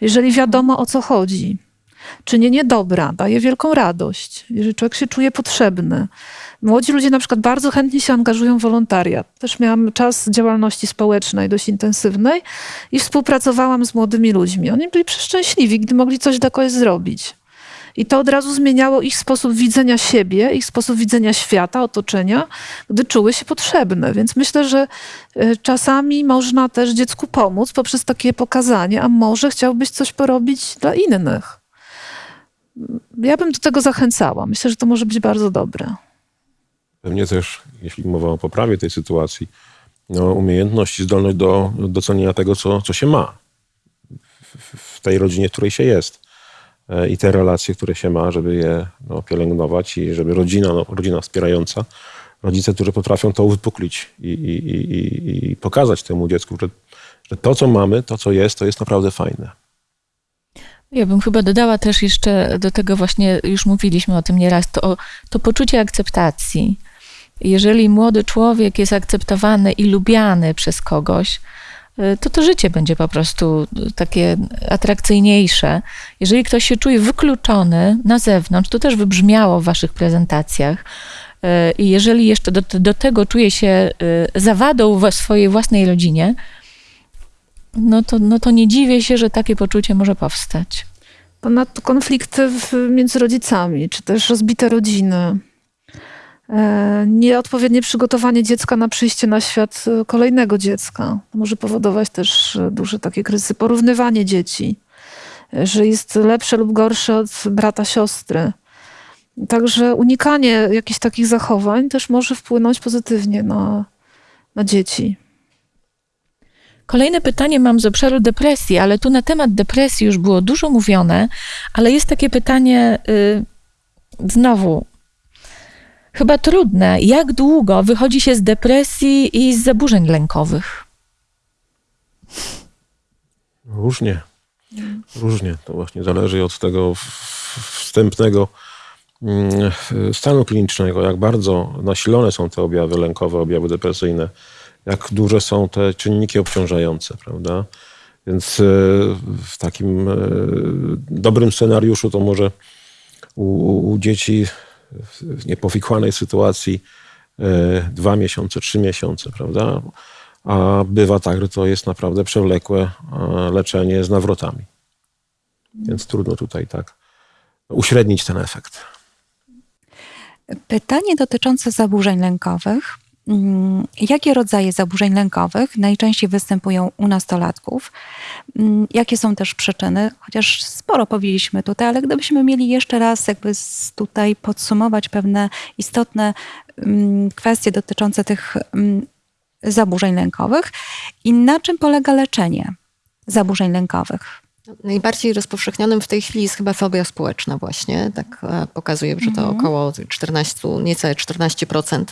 Jeżeli wiadomo o co chodzi, czynienie dobra daje wielką radość, jeżeli człowiek się czuje potrzebny. Młodzi ludzie na przykład bardzo chętnie się angażują w wolontariat. Też miałam czas działalności społecznej dość intensywnej i współpracowałam z młodymi ludźmi. Oni byli przeszczęśliwi, gdy mogli coś dla kogoś zrobić. I to od razu zmieniało ich sposób widzenia siebie, ich sposób widzenia świata, otoczenia, gdy czuły się potrzebne. Więc myślę, że y, czasami można też dziecku pomóc poprzez takie pokazanie, a może chciałbyś coś porobić dla innych. Ja bym do tego zachęcała. Myślę, że to może być bardzo dobre. Pewnie też, jeśli mowa o poprawie tej sytuacji, no, umiejętność i zdolność do docenienia tego, co, co się ma w, w tej rodzinie, w której się jest. E, I te relacje, które się ma, żeby je no, pielęgnować i żeby rodzina, no, rodzina wspierająca, rodzice, którzy potrafią to uwypuklić i, i, i, i- pokazać temu dziecku, że, że to, co mamy, to, co jest, to jest naprawdę fajne. Ja bym chyba dodała też jeszcze do tego właśnie, już mówiliśmy o tym nieraz, to, to poczucie akceptacji. Jeżeli młody człowiek jest akceptowany i lubiany przez kogoś, y, to to życie będzie po prostu takie atrakcyjniejsze. Jeżeli ktoś się czuje wykluczony na zewnątrz, to też wybrzmiało w waszych prezentacjach. y, I jeżeli jeszcze do, do tego czuje się y, zawadą w swojej własnej rodzinie, no to, no to nie dziwię się, że takie poczucie może powstać. Ponadto konflikty w, między rodzicami, czy też rozbite rodziny. E, Nieodpowiednie przygotowanie dziecka na przyjście na świat e, kolejnego dziecka może powodować też e, duże takie kryzysy. Porównywanie dzieci, że jest lepsze lub gorsze od brata, siostry. Także unikanie jakichś takich zachowań też może wpłynąć pozytywnie na, na dzieci. Kolejne pytanie mam z obszaru depresji, ale tu na temat depresji już było dużo mówione, ale jest takie pytanie y, znowu chyba trudne. Jak długo wychodzi się z depresji i z zaburzeń lękowych? Różnie. Różnie. To właśnie zależy od tego wstępnego mm, stanu klinicznego, jak bardzo nasilone są te objawy lękowe, objawy depresyjne, jak duże są te czynniki obciążające, prawda? Więc e, w takim e, dobrym scenariuszu to może u, u dzieci w niepowikłanej sytuacji e, dwa miesiące, trzy miesiące, prawda? A bywa tak, że to jest naprawdę przewlekłe e, leczenie z nawrotami. Więc trudno tutaj tak uśrednić ten efekt. Pytanie dotyczące zaburzeń lękowych. Mm, Jakie rodzaje zaburzeń lękowych najczęściej występują u nastolatków? Mm, Jakie są też przyczyny? Chociaż sporo powiedzieliśmy tutaj, ale gdybyśmy mieli jeszcze raz jakby tutaj podsumować pewne istotne mm, kwestie dotyczące tych zaburzeń lękowych i na czym polega leczenie zaburzeń lękowych? Najbardziej rozpowszechnionym w tej chwili jest chyba fobia społeczna właśnie. Tak e, pokazuje, że to około 14, niecałe 14%.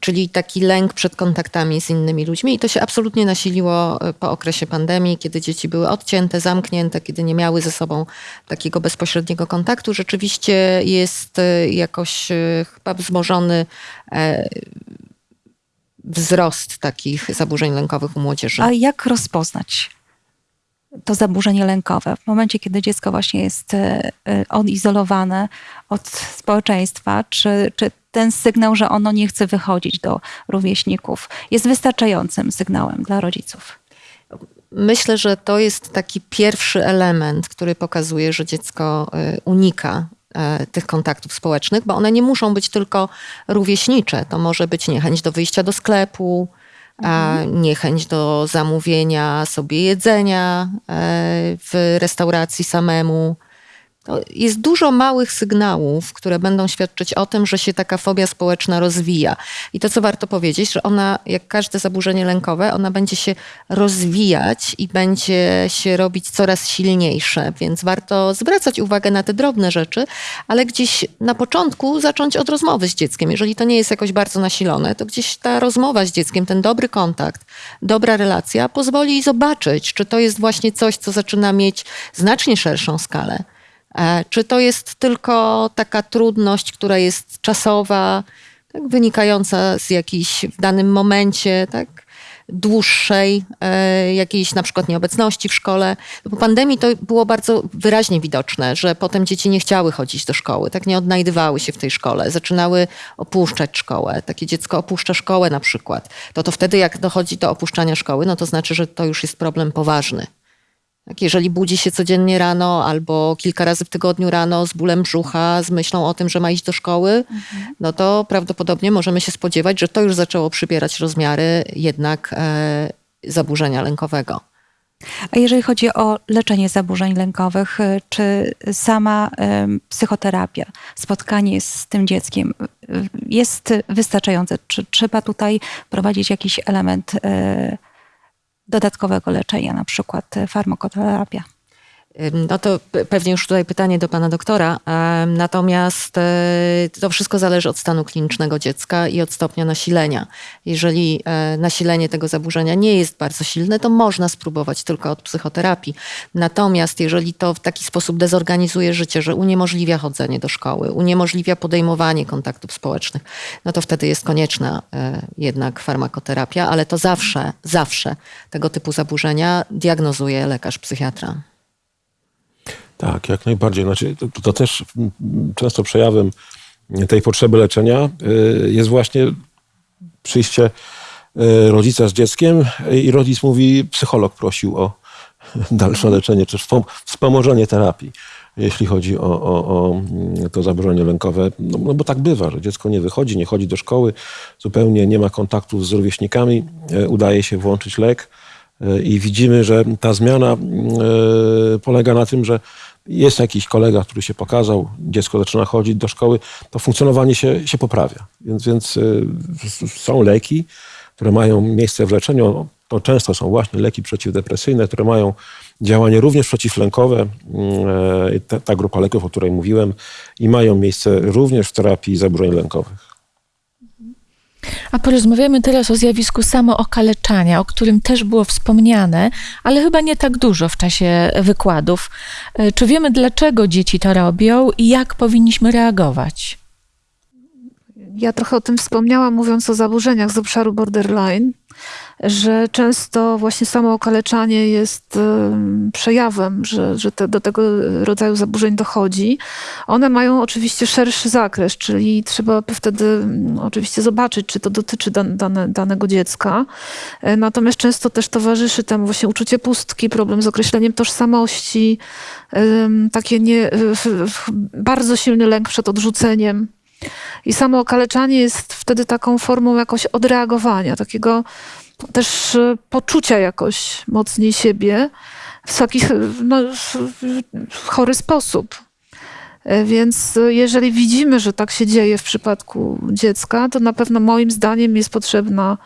Czyli taki lęk przed kontaktami z innymi ludźmi. I to się absolutnie nasiliło e, po okresie pandemii, kiedy dzieci były odcięte, zamknięte, kiedy nie miały ze sobą takiego bezpośredniego kontaktu. Rzeczywiście jest e, jakoś e, chyba wzmożony wzrost takich zaburzeń lękowych u młodzieży. A jak rozpoznać to zaburzenie lękowe w momencie, kiedy dziecko właśnie jest odizolowane od społeczeństwa? Czy, czy ten sygnał, że ono nie chce wychodzić do rówieśników, jest wystarczającym sygnałem dla rodziców? Myślę, że to jest taki pierwszy element, który pokazuje, że dziecko y, unika e, tych kontaktów społecznych, bo one nie muszą być tylko rówieśnicze. To może być niechęć do wyjścia do sklepu, a niechęć do zamówienia sobie jedzenia e, w restauracji samemu. To jest dużo małych sygnałów, które będą świadczyć o tym, że się taka fobia społeczna rozwija. I to, co warto powiedzieć, że ona, jak każde zaburzenie lękowe, ona będzie się rozwijać i będzie się robić coraz silniejsze. Więc warto zwracać uwagę na te drobne rzeczy, ale gdzieś na początku zacząć od rozmowy z dzieckiem. Jeżeli to nie jest jakoś bardzo nasilone, to gdzieś ta rozmowa z dzieckiem, ten dobry kontakt, dobra relacja pozwoli zobaczyć, czy to jest właśnie coś, co zaczyna mieć znacznie szerszą skalę. E, Czy to jest tylko taka trudność, która jest czasowa, tak, wynikająca z jakiejś w danym momencie, tak, dłuższej e, jakiejś na przykład nieobecności w szkole. Po pandemii to było bardzo wyraźnie widoczne, że potem dzieci nie chciały chodzić do szkoły, tak nie odnajdywały się w tej szkole, zaczynały opuszczać szkołę. Takie dziecko opuszcza szkołę na przykład. To to wtedy jak dochodzi do opuszczania szkoły, no to znaczy, że to już jest problem poważny. Tak, jeżeli budzi się codziennie rano albo kilka razy w tygodniu rano z bólem brzucha, z myślą o tym, że ma iść do szkoły, no to prawdopodobnie możemy się spodziewać, że to już zaczęło przybierać rozmiary jednak e, zaburzenia lękowego. A jeżeli chodzi o leczenie zaburzeń lękowych, y, czy sama em, psychoterapia, spotkanie z tym dzieckiem y, jest wystarczające? Czy trzeba tutaj prowadzić jakiś element e, dodatkowego leczenia, na przykład e, farmakoterapia? No to pe- pewnie już tutaj pytanie do pana doktora. Natomiast e, to wszystko zależy od stanu klinicznego dziecka i od stopnia nasilenia. Jeżeli e, nasilenie tego zaburzenia nie jest bardzo silne, to można spróbować tylko od psychoterapii. Natomiast jeżeli to w taki sposób dezorganizuje życie, że uniemożliwia chodzenie do szkoły, uniemożliwia podejmowanie kontaktów społecznych, no to wtedy jest konieczna e, jednak farmakoterapia, ale to zawsze, zawsze tego typu zaburzenia diagnozuje lekarz psychiatra. Tak, jak najbardziej. Znaczy, to, to też często przejawem tej potrzeby leczenia y, jest właśnie przyjście y, rodzica z dzieckiem i rodzic mówi, psycholog prosił o dalsze leczenie, czy wspom- wspomożenie terapii, jeśli chodzi o, o, o mm, to zaburzenie lękowe. No, no bo tak bywa, że dziecko nie wychodzi, nie chodzi do szkoły, zupełnie nie ma kontaktów z rówieśnikami, y, udaje się włączyć lek i widzimy, że ta zmiana polega na tym, że jest jakiś kolega, który się pokazał, dziecko zaczyna chodzić do szkoły, to funkcjonowanie się, się poprawia. Więc, więc y, są leki, które mają miejsce w leczeniu. To często są właśnie leki przeciwdepresyjne, które mają działanie również przeciwlękowe. y, Ta, ta grupa leków, o której mówiłem, i mają miejsce również w terapii zaburzeń lękowych. A porozmawiamy teraz o zjawisku samookaleczania, o którym też było wspomniane, ale chyba nie tak dużo w czasie wykładów. E, Czy wiemy, dlaczego dzieci to robią i jak powinniśmy reagować? Ja trochę o tym wspomniałam, mówiąc o zaburzeniach z obszaru borderline, że często właśnie samo okaleczanie jest em, przejawem, że, że te, do tego rodzaju zaburzeń dochodzi. One mają oczywiście szerszy zakres, czyli trzeba wtedy oczywiście zobaczyć, czy to dotyczy dan, dane, danego dziecka. E, Natomiast często też towarzyszy temu właśnie uczucie pustki, problem z określeniem tożsamości, takie nie, bardzo silny lęk przed odrzuceniem. I samo okaleczanie jest wtedy taką formą jakoś odreagowania, takiego też e, poczucia jakoś mocniej siebie w taki e, no, chory sposób. E, Więc jeżeli widzimy, że tak się dzieje w przypadku dziecka, to na pewno moim zdaniem jest potrzebna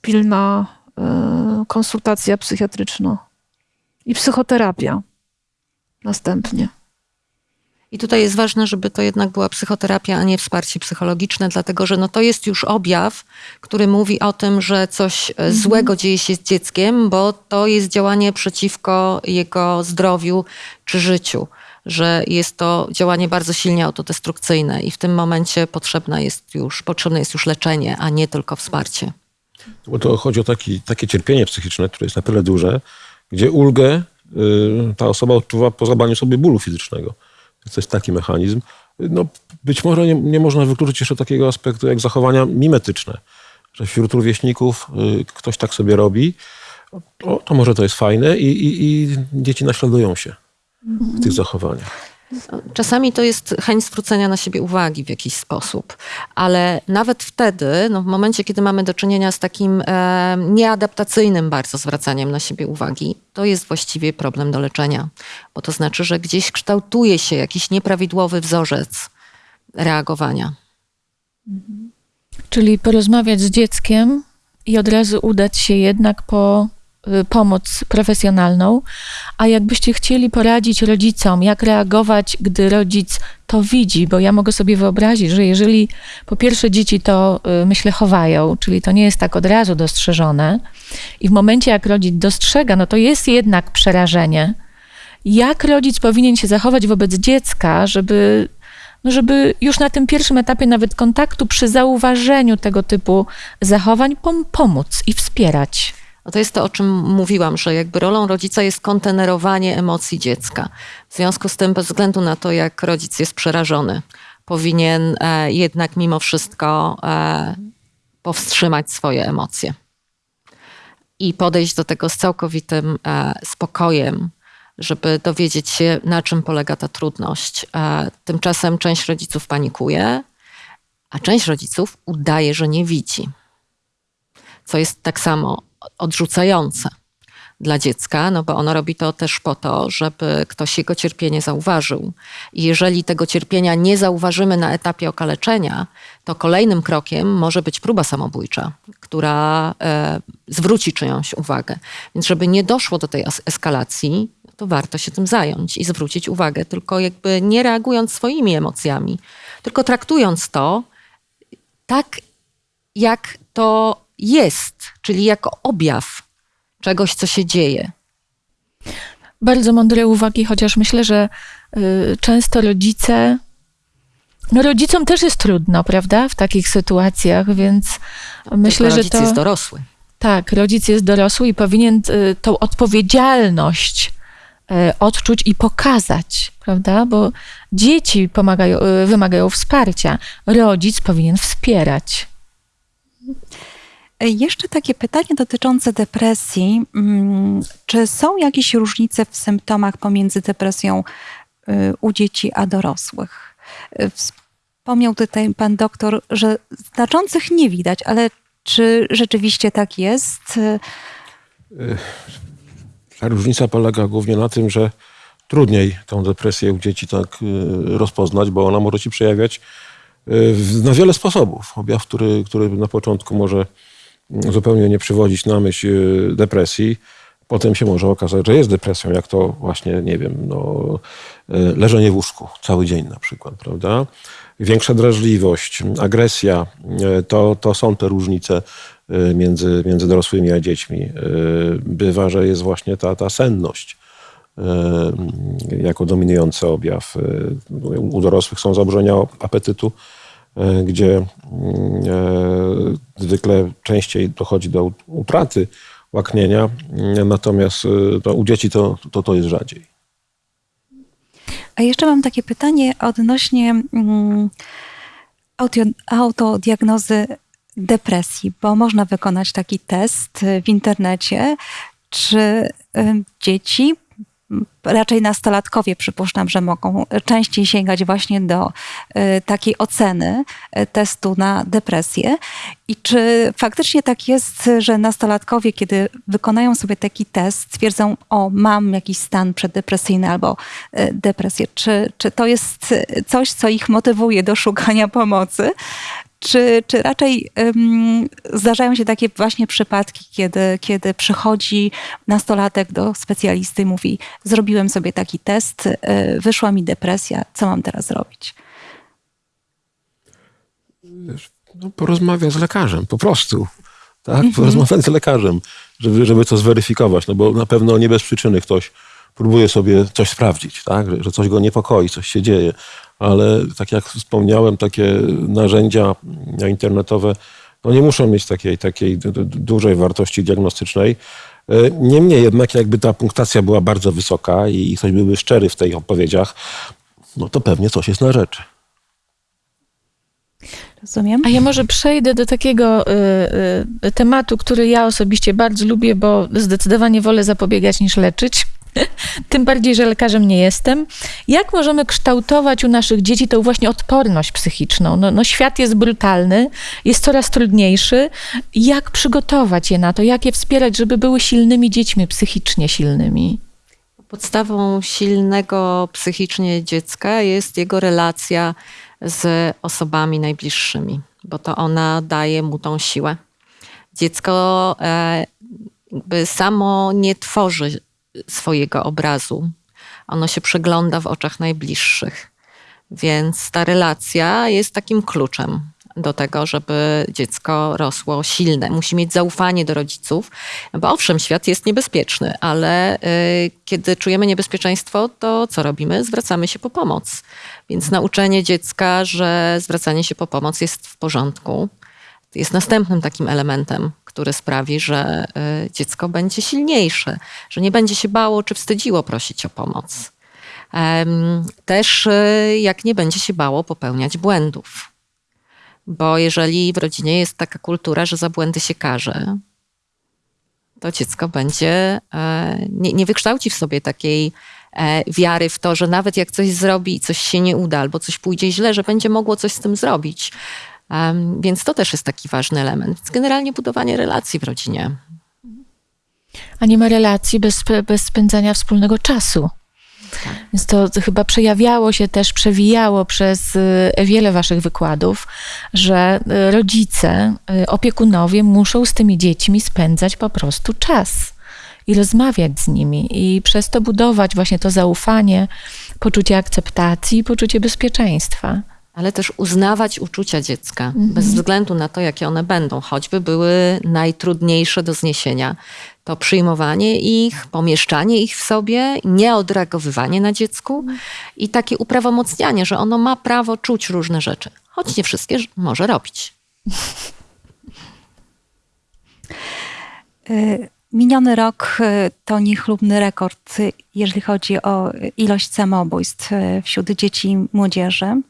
pilna konsultacja psychiatryczna i psychoterapia następnie. I tutaj jest ważne, żeby to jednak była psychoterapia, a nie wsparcie psychologiczne, dlatego że no to jest już objaw, który mówi o tym, że coś e, złego dzieje się z dzieckiem, bo to jest działanie przeciwko jego zdrowiu czy życiu, że jest to działanie bardzo silnie autodestrukcyjne i w tym momencie potrzebne jest już, potrzebne jest już leczenie, a nie tylko wsparcie. Bo to chodzi o taki, takie cierpienie psychiczne, które jest na tyle duże, gdzie ulgę y, ta osoba odczuwa po zabraniu sobie bólu fizycznego. Jest taki mechanizm. No, być może nie, nie można wykluczyć jeszcze takiego aspektu jak zachowania mimetyczne, że wśród rówieśników y, ktoś tak sobie robi, o, to może to jest fajne i, i, i dzieci naśladują się w tych zachowaniach. Czasami to jest chęć zwrócenia na siebie uwagi w jakiś sposób, ale nawet wtedy, no w momencie, kiedy mamy do czynienia z takim e, nieadaptacyjnym bardzo zwracaniem na siebie uwagi, to jest właściwie problem do leczenia, bo to znaczy, że gdzieś kształtuje się jakiś nieprawidłowy wzorzec reagowania. Czyli porozmawiać z dzieckiem i od razu udać się jednak po pomoc profesjonalną. A jakbyście chcieli poradzić rodzicom, jak reagować, gdy rodzic to widzi, bo ja mogę sobie wyobrazić, że jeżeli po pierwsze dzieci to y, myślę chowają, czyli to nie jest tak od razu dostrzeżone, i w momencie jak rodzic dostrzega, no to jest jednak przerażenie. Jak rodzic powinien się zachować wobec dziecka, żeby no żeby już na tym pierwszym etapie nawet kontaktu, przy zauważeniu tego typu zachowań, pom- pomóc i wspierać. No to jest to, o czym mówiłam, że jakby rolą rodzica jest kontenerowanie emocji dziecka. W związku z tym, bez względu na to, jak rodzic jest przerażony, powinien e, jednak mimo wszystko e, powstrzymać swoje emocje i podejść do tego z całkowitym e, spokojem, żeby dowiedzieć się, na czym polega ta trudność. E, tymczasem część rodziców panikuje, a część rodziców udaje, że nie widzi, co jest tak samo odrzucające dla dziecka, no bo ono robi to też po to, żeby ktoś jego cierpienie zauważył. I jeżeli tego cierpienia nie zauważymy na etapie okaleczenia, to kolejnym krokiem może być próba samobójcza, która e, zwróci czyjąś uwagę. Więc żeby nie doszło do tej eskalacji, to warto się tym zająć i zwrócić uwagę, tylko jakby nie reagując swoimi emocjami, tylko traktując to tak, jak to jest, czyli jako objaw czegoś, co się dzieje. Bardzo mądre uwagi, chociaż myślę, że y, często rodzice. No rodzicom też jest trudno, prawda, w takich sytuacjach, więc myślę, że rodzic to. jest dorosły. Tak, rodzic jest dorosły i powinien y, tą odpowiedzialność y, odczuć i pokazać, prawda? Bo dzieci pomagają, y, wymagają wsparcia. Rodzic powinien wspierać. Jeszcze takie pytanie dotyczące depresji. Mm, Czy są jakieś różnice w symptomach pomiędzy depresją y, u dzieci a dorosłych? Y, Wspomniał tutaj pan doktor, że znaczących nie widać, ale czy rzeczywiście tak jest? Y, różnica polega głównie na tym, że trudniej tą depresję u dzieci tak rozpoznać, bo ona może się przejawiać na wiele sposobów. Objaw, który, który na początku może zupełnie nie przywodzić na myśl y, depresji, potem się może okazać, że jest depresją, jak to właśnie, nie wiem, no, y, leżenie w łóżku cały dzień na przykład, prawda? Większa drażliwość, agresja, y, to, to są te różnice między, między dorosłymi a dziećmi. Bywa, że jest właśnie ta, ta senność jako dominujący objaw. U dorosłych są zaburzenia apetytu, gdzie y, zwykle częściej dochodzi do utraty łaknienia, y, natomiast to u dzieci to, to, to jest rzadziej. A jeszcze mam takie pytanie odnośnie mm, autodiagnozy depresji, bo można wykonać taki test w internecie, czy y, dzieci, raczej nastolatkowie przypuszczam, że mogą częściej sięgać właśnie do y, takiej oceny y, testu na depresję. I czy faktycznie tak jest, że nastolatkowie, kiedy wykonają sobie taki test, stwierdzą, o, mam jakiś stan przeddepresyjny albo y, depresję. Czy, czy to jest coś, co ich motywuje do szukania pomocy? Czy, czy raczej ym, zdarzają się takie właśnie przypadki, kiedy, kiedy przychodzi nastolatek do specjalisty i mówi: Zrobiłem sobie taki test, y, wyszła mi depresja, co mam teraz zrobić? No, porozmawia z lekarzem, po prostu. Tak? Porozmawiać z lekarzem, żeby, żeby to zweryfikować. No bo na pewno nie bez przyczyny ktoś próbuje sobie coś sprawdzić, tak? że, że coś go niepokoi, coś się dzieje. Ale tak jak wspomniałem, takie narzędzia internetowe no nie muszą mieć takiej, takiej du- du- dużej wartości diagnostycznej. E, Niemniej jednak, jakby ta punktacja była bardzo wysoka i ktoś byłby szczery w tych odpowiedziach, no to pewnie coś jest na rzeczy. Rozumiem? A ja może przejdę do takiego y, y, tematu, który ja osobiście bardzo lubię, bo zdecydowanie wolę zapobiegać niż leczyć. Tym bardziej, że lekarzem nie jestem. Jak możemy kształtować u naszych dzieci tą właśnie odporność psychiczną? No, no świat jest brutalny, jest coraz trudniejszy. Jak przygotować je na to? Jak je wspierać, żeby były silnymi dziećmi, psychicznie silnymi? Podstawą silnego psychicznie dziecka jest jego relacja z osobami najbliższymi, bo to ona daje mu tą siłę. Dziecko e, samo nie tworzy swojego obrazu. Ono się przegląda w oczach najbliższych. Więc ta relacja jest takim kluczem do tego, żeby dziecko rosło silne. Musi mieć zaufanie do rodziców, bo owszem, świat jest niebezpieczny, ale y, kiedy czujemy niebezpieczeństwo, to co robimy? Zwracamy się po pomoc. Więc nauczenie dziecka, że zwracanie się po pomoc jest w porządku, jest następnym takim elementem, który sprawi, że y, dziecko będzie silniejsze, że nie będzie się bało czy wstydziło prosić o pomoc. Też y, jak nie będzie się bało popełniać błędów. Bo jeżeli w rodzinie jest taka kultura, że za błędy się karze, to dziecko będzie, e, nie, nie wykształci w sobie takiej e, wiary w to, że nawet jak coś zrobi i coś się nie uda, albo coś pójdzie źle, że będzie mogło coś z tym zrobić. Em, Więc to też jest taki ważny element. Więc generalnie budowanie relacji w rodzinie. A nie ma relacji bez, bez spędzania wspólnego czasu. Więc to chyba przejawiało się też, przewijało przez y, wiele waszych wykładów, że y, rodzice, y, opiekunowie muszą z tymi dziećmi spędzać po prostu czas i rozmawiać z nimi i przez to budować właśnie to zaufanie, poczucie akceptacji, poczucie bezpieczeństwa. Ale też uznawać uczucia dziecka, bez względu na to, jakie one będą, choćby były najtrudniejsze do zniesienia. To przyjmowanie ich, pomieszczanie ich w sobie, nieodreagowywanie na dziecku i takie uprawomocnianie, że ono ma prawo czuć różne rzeczy, choć nie wszystkie może robić. Y, Miniony rok y, to niechlubny rekord, y, jeżeli chodzi o ilość samobójstw wśród dzieci i młodzieży.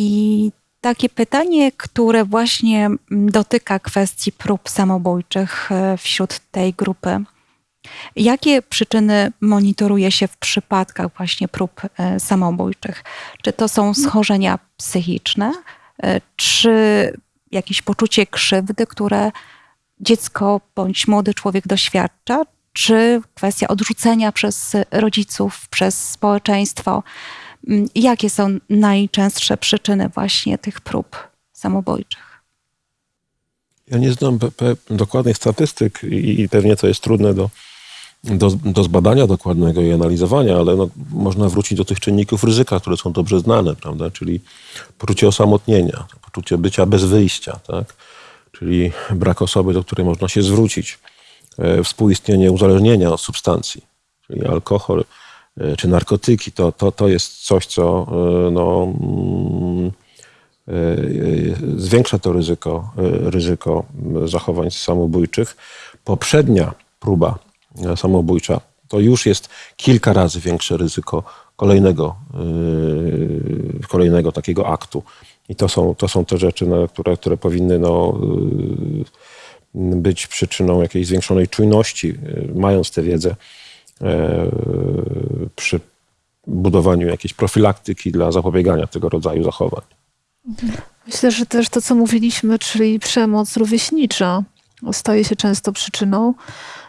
I takie pytanie, które właśnie mm, dotyka kwestii prób samobójczych y, wśród tej grupy. Jakie przyczyny monitoruje się w przypadkach właśnie prób y, samobójczych? Czy to są schorzenia psychiczne, y, czy jakieś poczucie krzywdy, które dziecko bądź młody człowiek doświadcza, czy kwestia odrzucenia przez rodziców, przez społeczeństwo? Mm, Jakie są najczęstsze przyczyny właśnie tych prób samobójczych? Ja nie znam dokładnych statystyk i pewnie to jest trudne do, do, do zbadania dokładnego i analizowania, ale no, można wrócić do tych czynników ryzyka, które są dobrze znane, prawda? Czyli poczucie osamotnienia, poczucie bycia bez wyjścia, tak? Czyli brak osoby, do której można się zwrócić, e, współistnienie uzależnienia od substancji, czyli alkohol czy narkotyki, to, to, to jest coś, co e, no, mm, e, e, zwiększa to ryzyko, e, ryzyko zachowań samobójczych. Poprzednia próba e, samobójcza to już jest kilka razy większe ryzyko kolejnego, e, kolejnego takiego aktu. I to są, to są te rzeczy, które, które powinny no, e, być przyczyną jakiejś zwiększonej czujności, e, mając tę wiedzę e, przy budowaniu jakiejś profilaktyki dla zapobiegania tego rodzaju zachowań. Myślę, że też to, co mówiliśmy, czyli przemoc rówieśnicza, staje się często przyczyną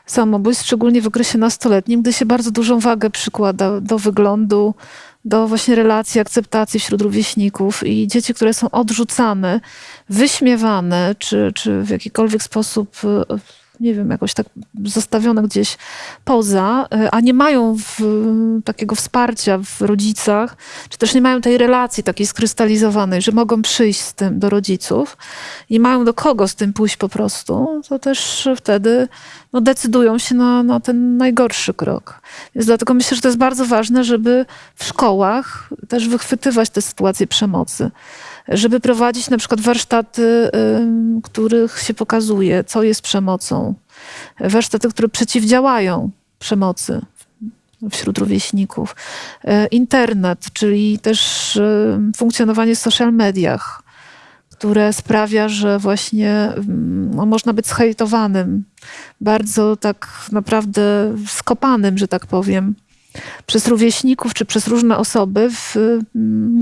samobójstw, szczególnie w okresie nastoletnim, gdy się bardzo dużą wagę przykłada do wyglądu, do właśnie relacji, akceptacji wśród rówieśników i dzieci, które są odrzucane, wyśmiewane, czy, czy w jakikolwiek sposób, e, nie wiem, jakoś tak zostawione gdzieś poza, e, a nie mają w, takiego wsparcia w rodzicach, czy też nie mają tej relacji takiej skrystalizowanej, że mogą przyjść z tym do rodziców i mają do kogo z tym pójść po prostu, to też wtedy no, decydują się na, na ten najgorszy krok. Więc dlatego myślę, że to jest bardzo ważne, żeby w szkołach też wychwytywać te sytuacje przemocy. Żeby prowadzić na przykład warsztaty, ym, których się pokazuje, co jest przemocą. Warsztaty, które przeciwdziałają przemocy wśród rówieśników. E, Internet, czyli też ym, funkcjonowanie w social mediach, które sprawia, że właśnie ym, no, można być zhejtowanym, bardzo tak naprawdę skopanym, że tak powiem, przez rówieśników czy przez różne osoby w,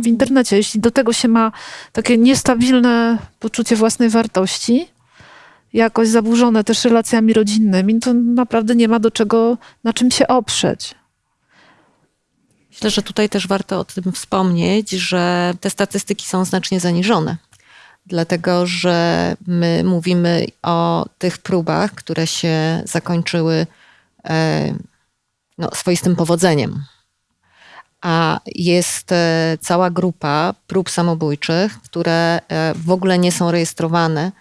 w internecie. Jeśli do tego się ma takie niestabilne poczucie własnej wartości, jakoś zaburzone też relacjami rodzinnymi, to naprawdę nie ma do czego, na czym się oprzeć. Myślę, że tutaj też warto o tym wspomnieć, że te statystyki są znacznie zaniżone. Dlatego, że my mówimy o tych próbach, które się zakończyły e, no, swoistym powodzeniem. A jest e, cała grupa prób samobójczych, które e, w ogóle nie są rejestrowane,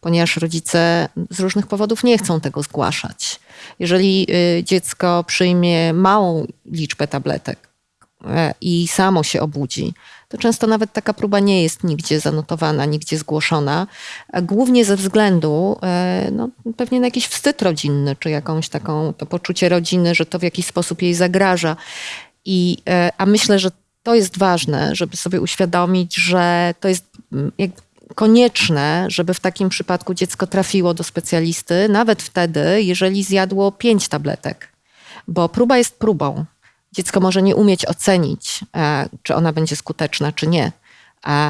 ponieważ rodzice z różnych powodów nie chcą tego zgłaszać. Jeżeli e, dziecko przyjmie małą liczbę tabletek i samo się obudzi, to często nawet taka próba nie jest nigdzie zanotowana, nigdzie zgłoszona, głównie ze względu no, pewnie na jakiś wstyd rodzinny, czy jakąś taką to poczucie rodziny, że to w jakiś sposób jej zagraża. I, a myślę, że to jest ważne, żeby sobie uświadomić, że to jest jakby konieczne, żeby w takim przypadku dziecko trafiło do specjalisty, nawet wtedy, jeżeli zjadło pięć tabletek, bo próba jest próbą. Dziecko może nie umieć ocenić, czy ona będzie skuteczna, czy nie,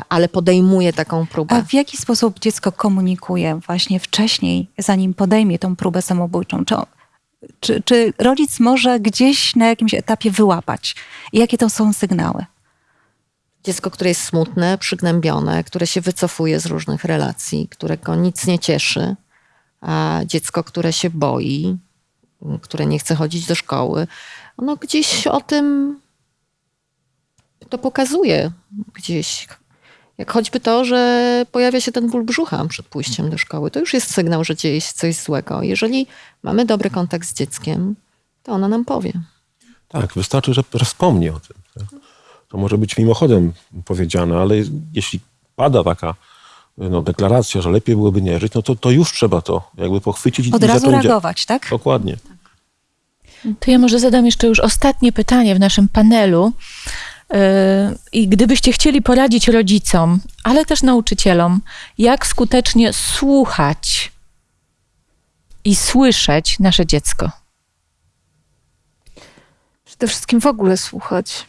ale podejmuje taką próbę. A w jaki sposób dziecko komunikuje właśnie wcześniej, zanim podejmie tą próbę samobójczą? Czy, czy, czy rodzic może gdzieś na jakimś etapie wyłapać? I jakie to są sygnały? Dziecko, które jest smutne, przygnębione, które się wycofuje z różnych relacji, którego nic nie cieszy, dziecko, które się boi, które nie chce chodzić do szkoły, ono gdzieś o tym to pokazuje gdzieś. Jak choćby to, że pojawia się ten ból brzucha przed pójściem do szkoły. To już jest sygnał, że dzieje się coś złego. Jeżeli mamy dobry kontakt z dzieckiem, to ono nam powie. Tak, wystarczy, że, wspomni o tym. To może być mimochodem powiedziane, ale jeśli pada taka no, deklaracja, że lepiej byłoby nie żyć, no to, to już trzeba to jakby pochwycić Od i razu reagować, tak? Dokładnie. To ja może zadam jeszcze już ostatnie pytanie w naszym panelu. Yy, I gdybyście chcieli poradzić rodzicom, ale też nauczycielom, jak skutecznie słuchać i słyszeć nasze dziecko? Przede wszystkim w ogóle słuchać.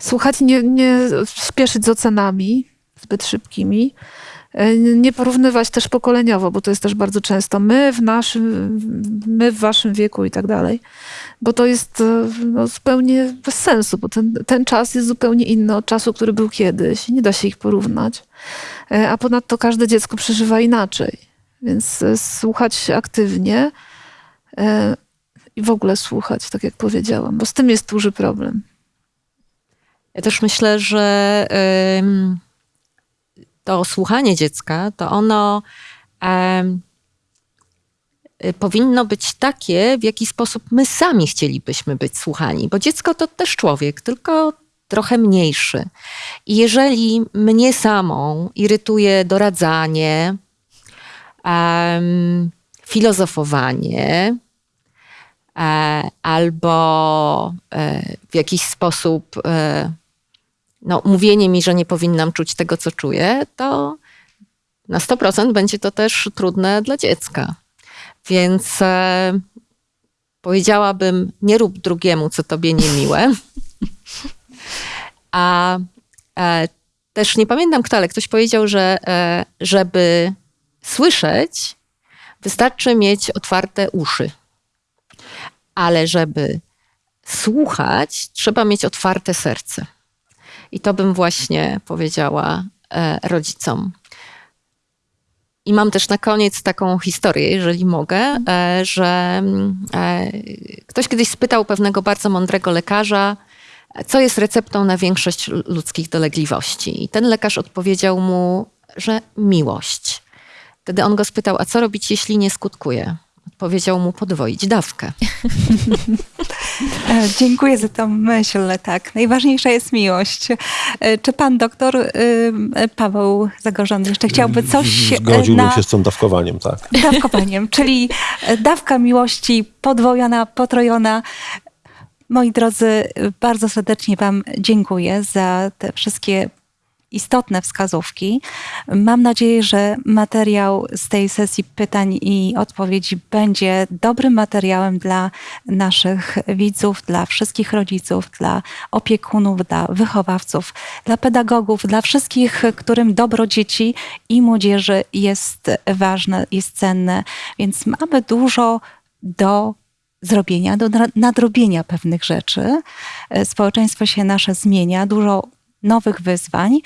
Słuchać, nie, nie spieszyć z ocenami zbyt szybkimi. Nie porównywać też pokoleniowo, bo to jest też bardzo często my w naszym, my w waszym wieku i tak dalej. Bo to jest no, zupełnie bez sensu, bo ten, ten czas jest zupełnie inny od czasu, który był kiedyś. Nie da się ich porównać. A ponadto każde dziecko przeżywa inaczej. Więc słuchać aktywnie i w ogóle słuchać, tak jak powiedziałam, bo z tym jest duży problem. Ja też myślę, że to słuchanie dziecka, to ono powinno być takie, w jaki sposób my sami chcielibyśmy być słuchani, bo dziecko to też człowiek, tylko trochę mniejszy. I jeżeli mnie samą irytuje doradzanie, filozofowanie, albo w jakiś sposób no, mówienie mi, że nie powinnam czuć tego, co czuję, to na 100% będzie to też trudne dla dziecka. Więc e, powiedziałabym, nie rób drugiemu, co tobie niemiłe. A e, też nie pamiętam kto, ale ktoś powiedział, że e, żeby słyszeć, wystarczy mieć otwarte uszy. Ale żeby słuchać, trzeba mieć otwarte serce. I to bym właśnie powiedziała e, rodzicom. I mam też na koniec taką historię, jeżeli mogę, e, że mm, e, ktoś kiedyś spytał pewnego bardzo mądrego lekarza, co jest receptą na większość ludzkich dolegliwości. I ten lekarz odpowiedział mu, że miłość. Wtedy on go spytał, a co robić, jeśli nie skutkuje? Odpowiedział mu podwoić dawkę. E, Dziękuję za tą myśl, tak. Najważniejsza jest miłość. E, Czy pan doktor e, Paweł Zagorzony jeszcze chciałby coś Zgodziłbym na się z tym dawkowaniem, tak. dawkowaniem, czyli dawka miłości podwojona, potrojona. Moi drodzy, bardzo serdecznie Wam dziękuję za te wszystkie istotne wskazówki. Mam nadzieję, że materiał z tej sesji pytań i odpowiedzi będzie dobrym materiałem dla naszych widzów, dla wszystkich rodziców, dla opiekunów, dla wychowawców, dla pedagogów, dla wszystkich, którym dobro dzieci i młodzieży jest ważne, jest cenne. Więc mamy dużo do zrobienia, do nadro- nadrobienia pewnych rzeczy. E, Społeczeństwo się nasze zmienia, dużo nowych wyzwań.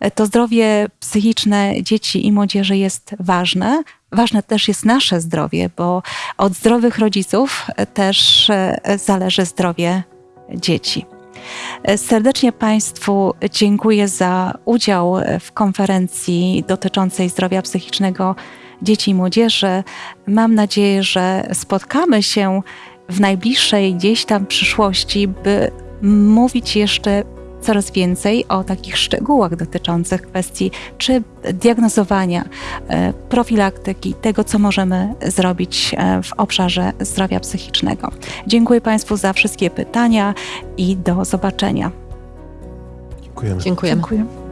E, To zdrowie psychiczne dzieci i młodzieży jest ważne. Ważne też jest nasze zdrowie, bo od zdrowych rodziców e, też e, zależy zdrowie dzieci. E, Serdecznie Państwu dziękuję za udział w konferencji dotyczącej zdrowia psychicznego dzieci i młodzieży. Mam nadzieję, że spotkamy się w najbliższej gdzieś tam przyszłości, by mówić jeszcze coraz więcej o takich szczegółach dotyczących kwestii czy diagnozowania, e, profilaktyki, tego, co możemy zrobić e, w obszarze zdrowia psychicznego. Dziękuję Państwu za wszystkie pytania i do zobaczenia. Dziękujemy. Dziękujemy. Dziękuję.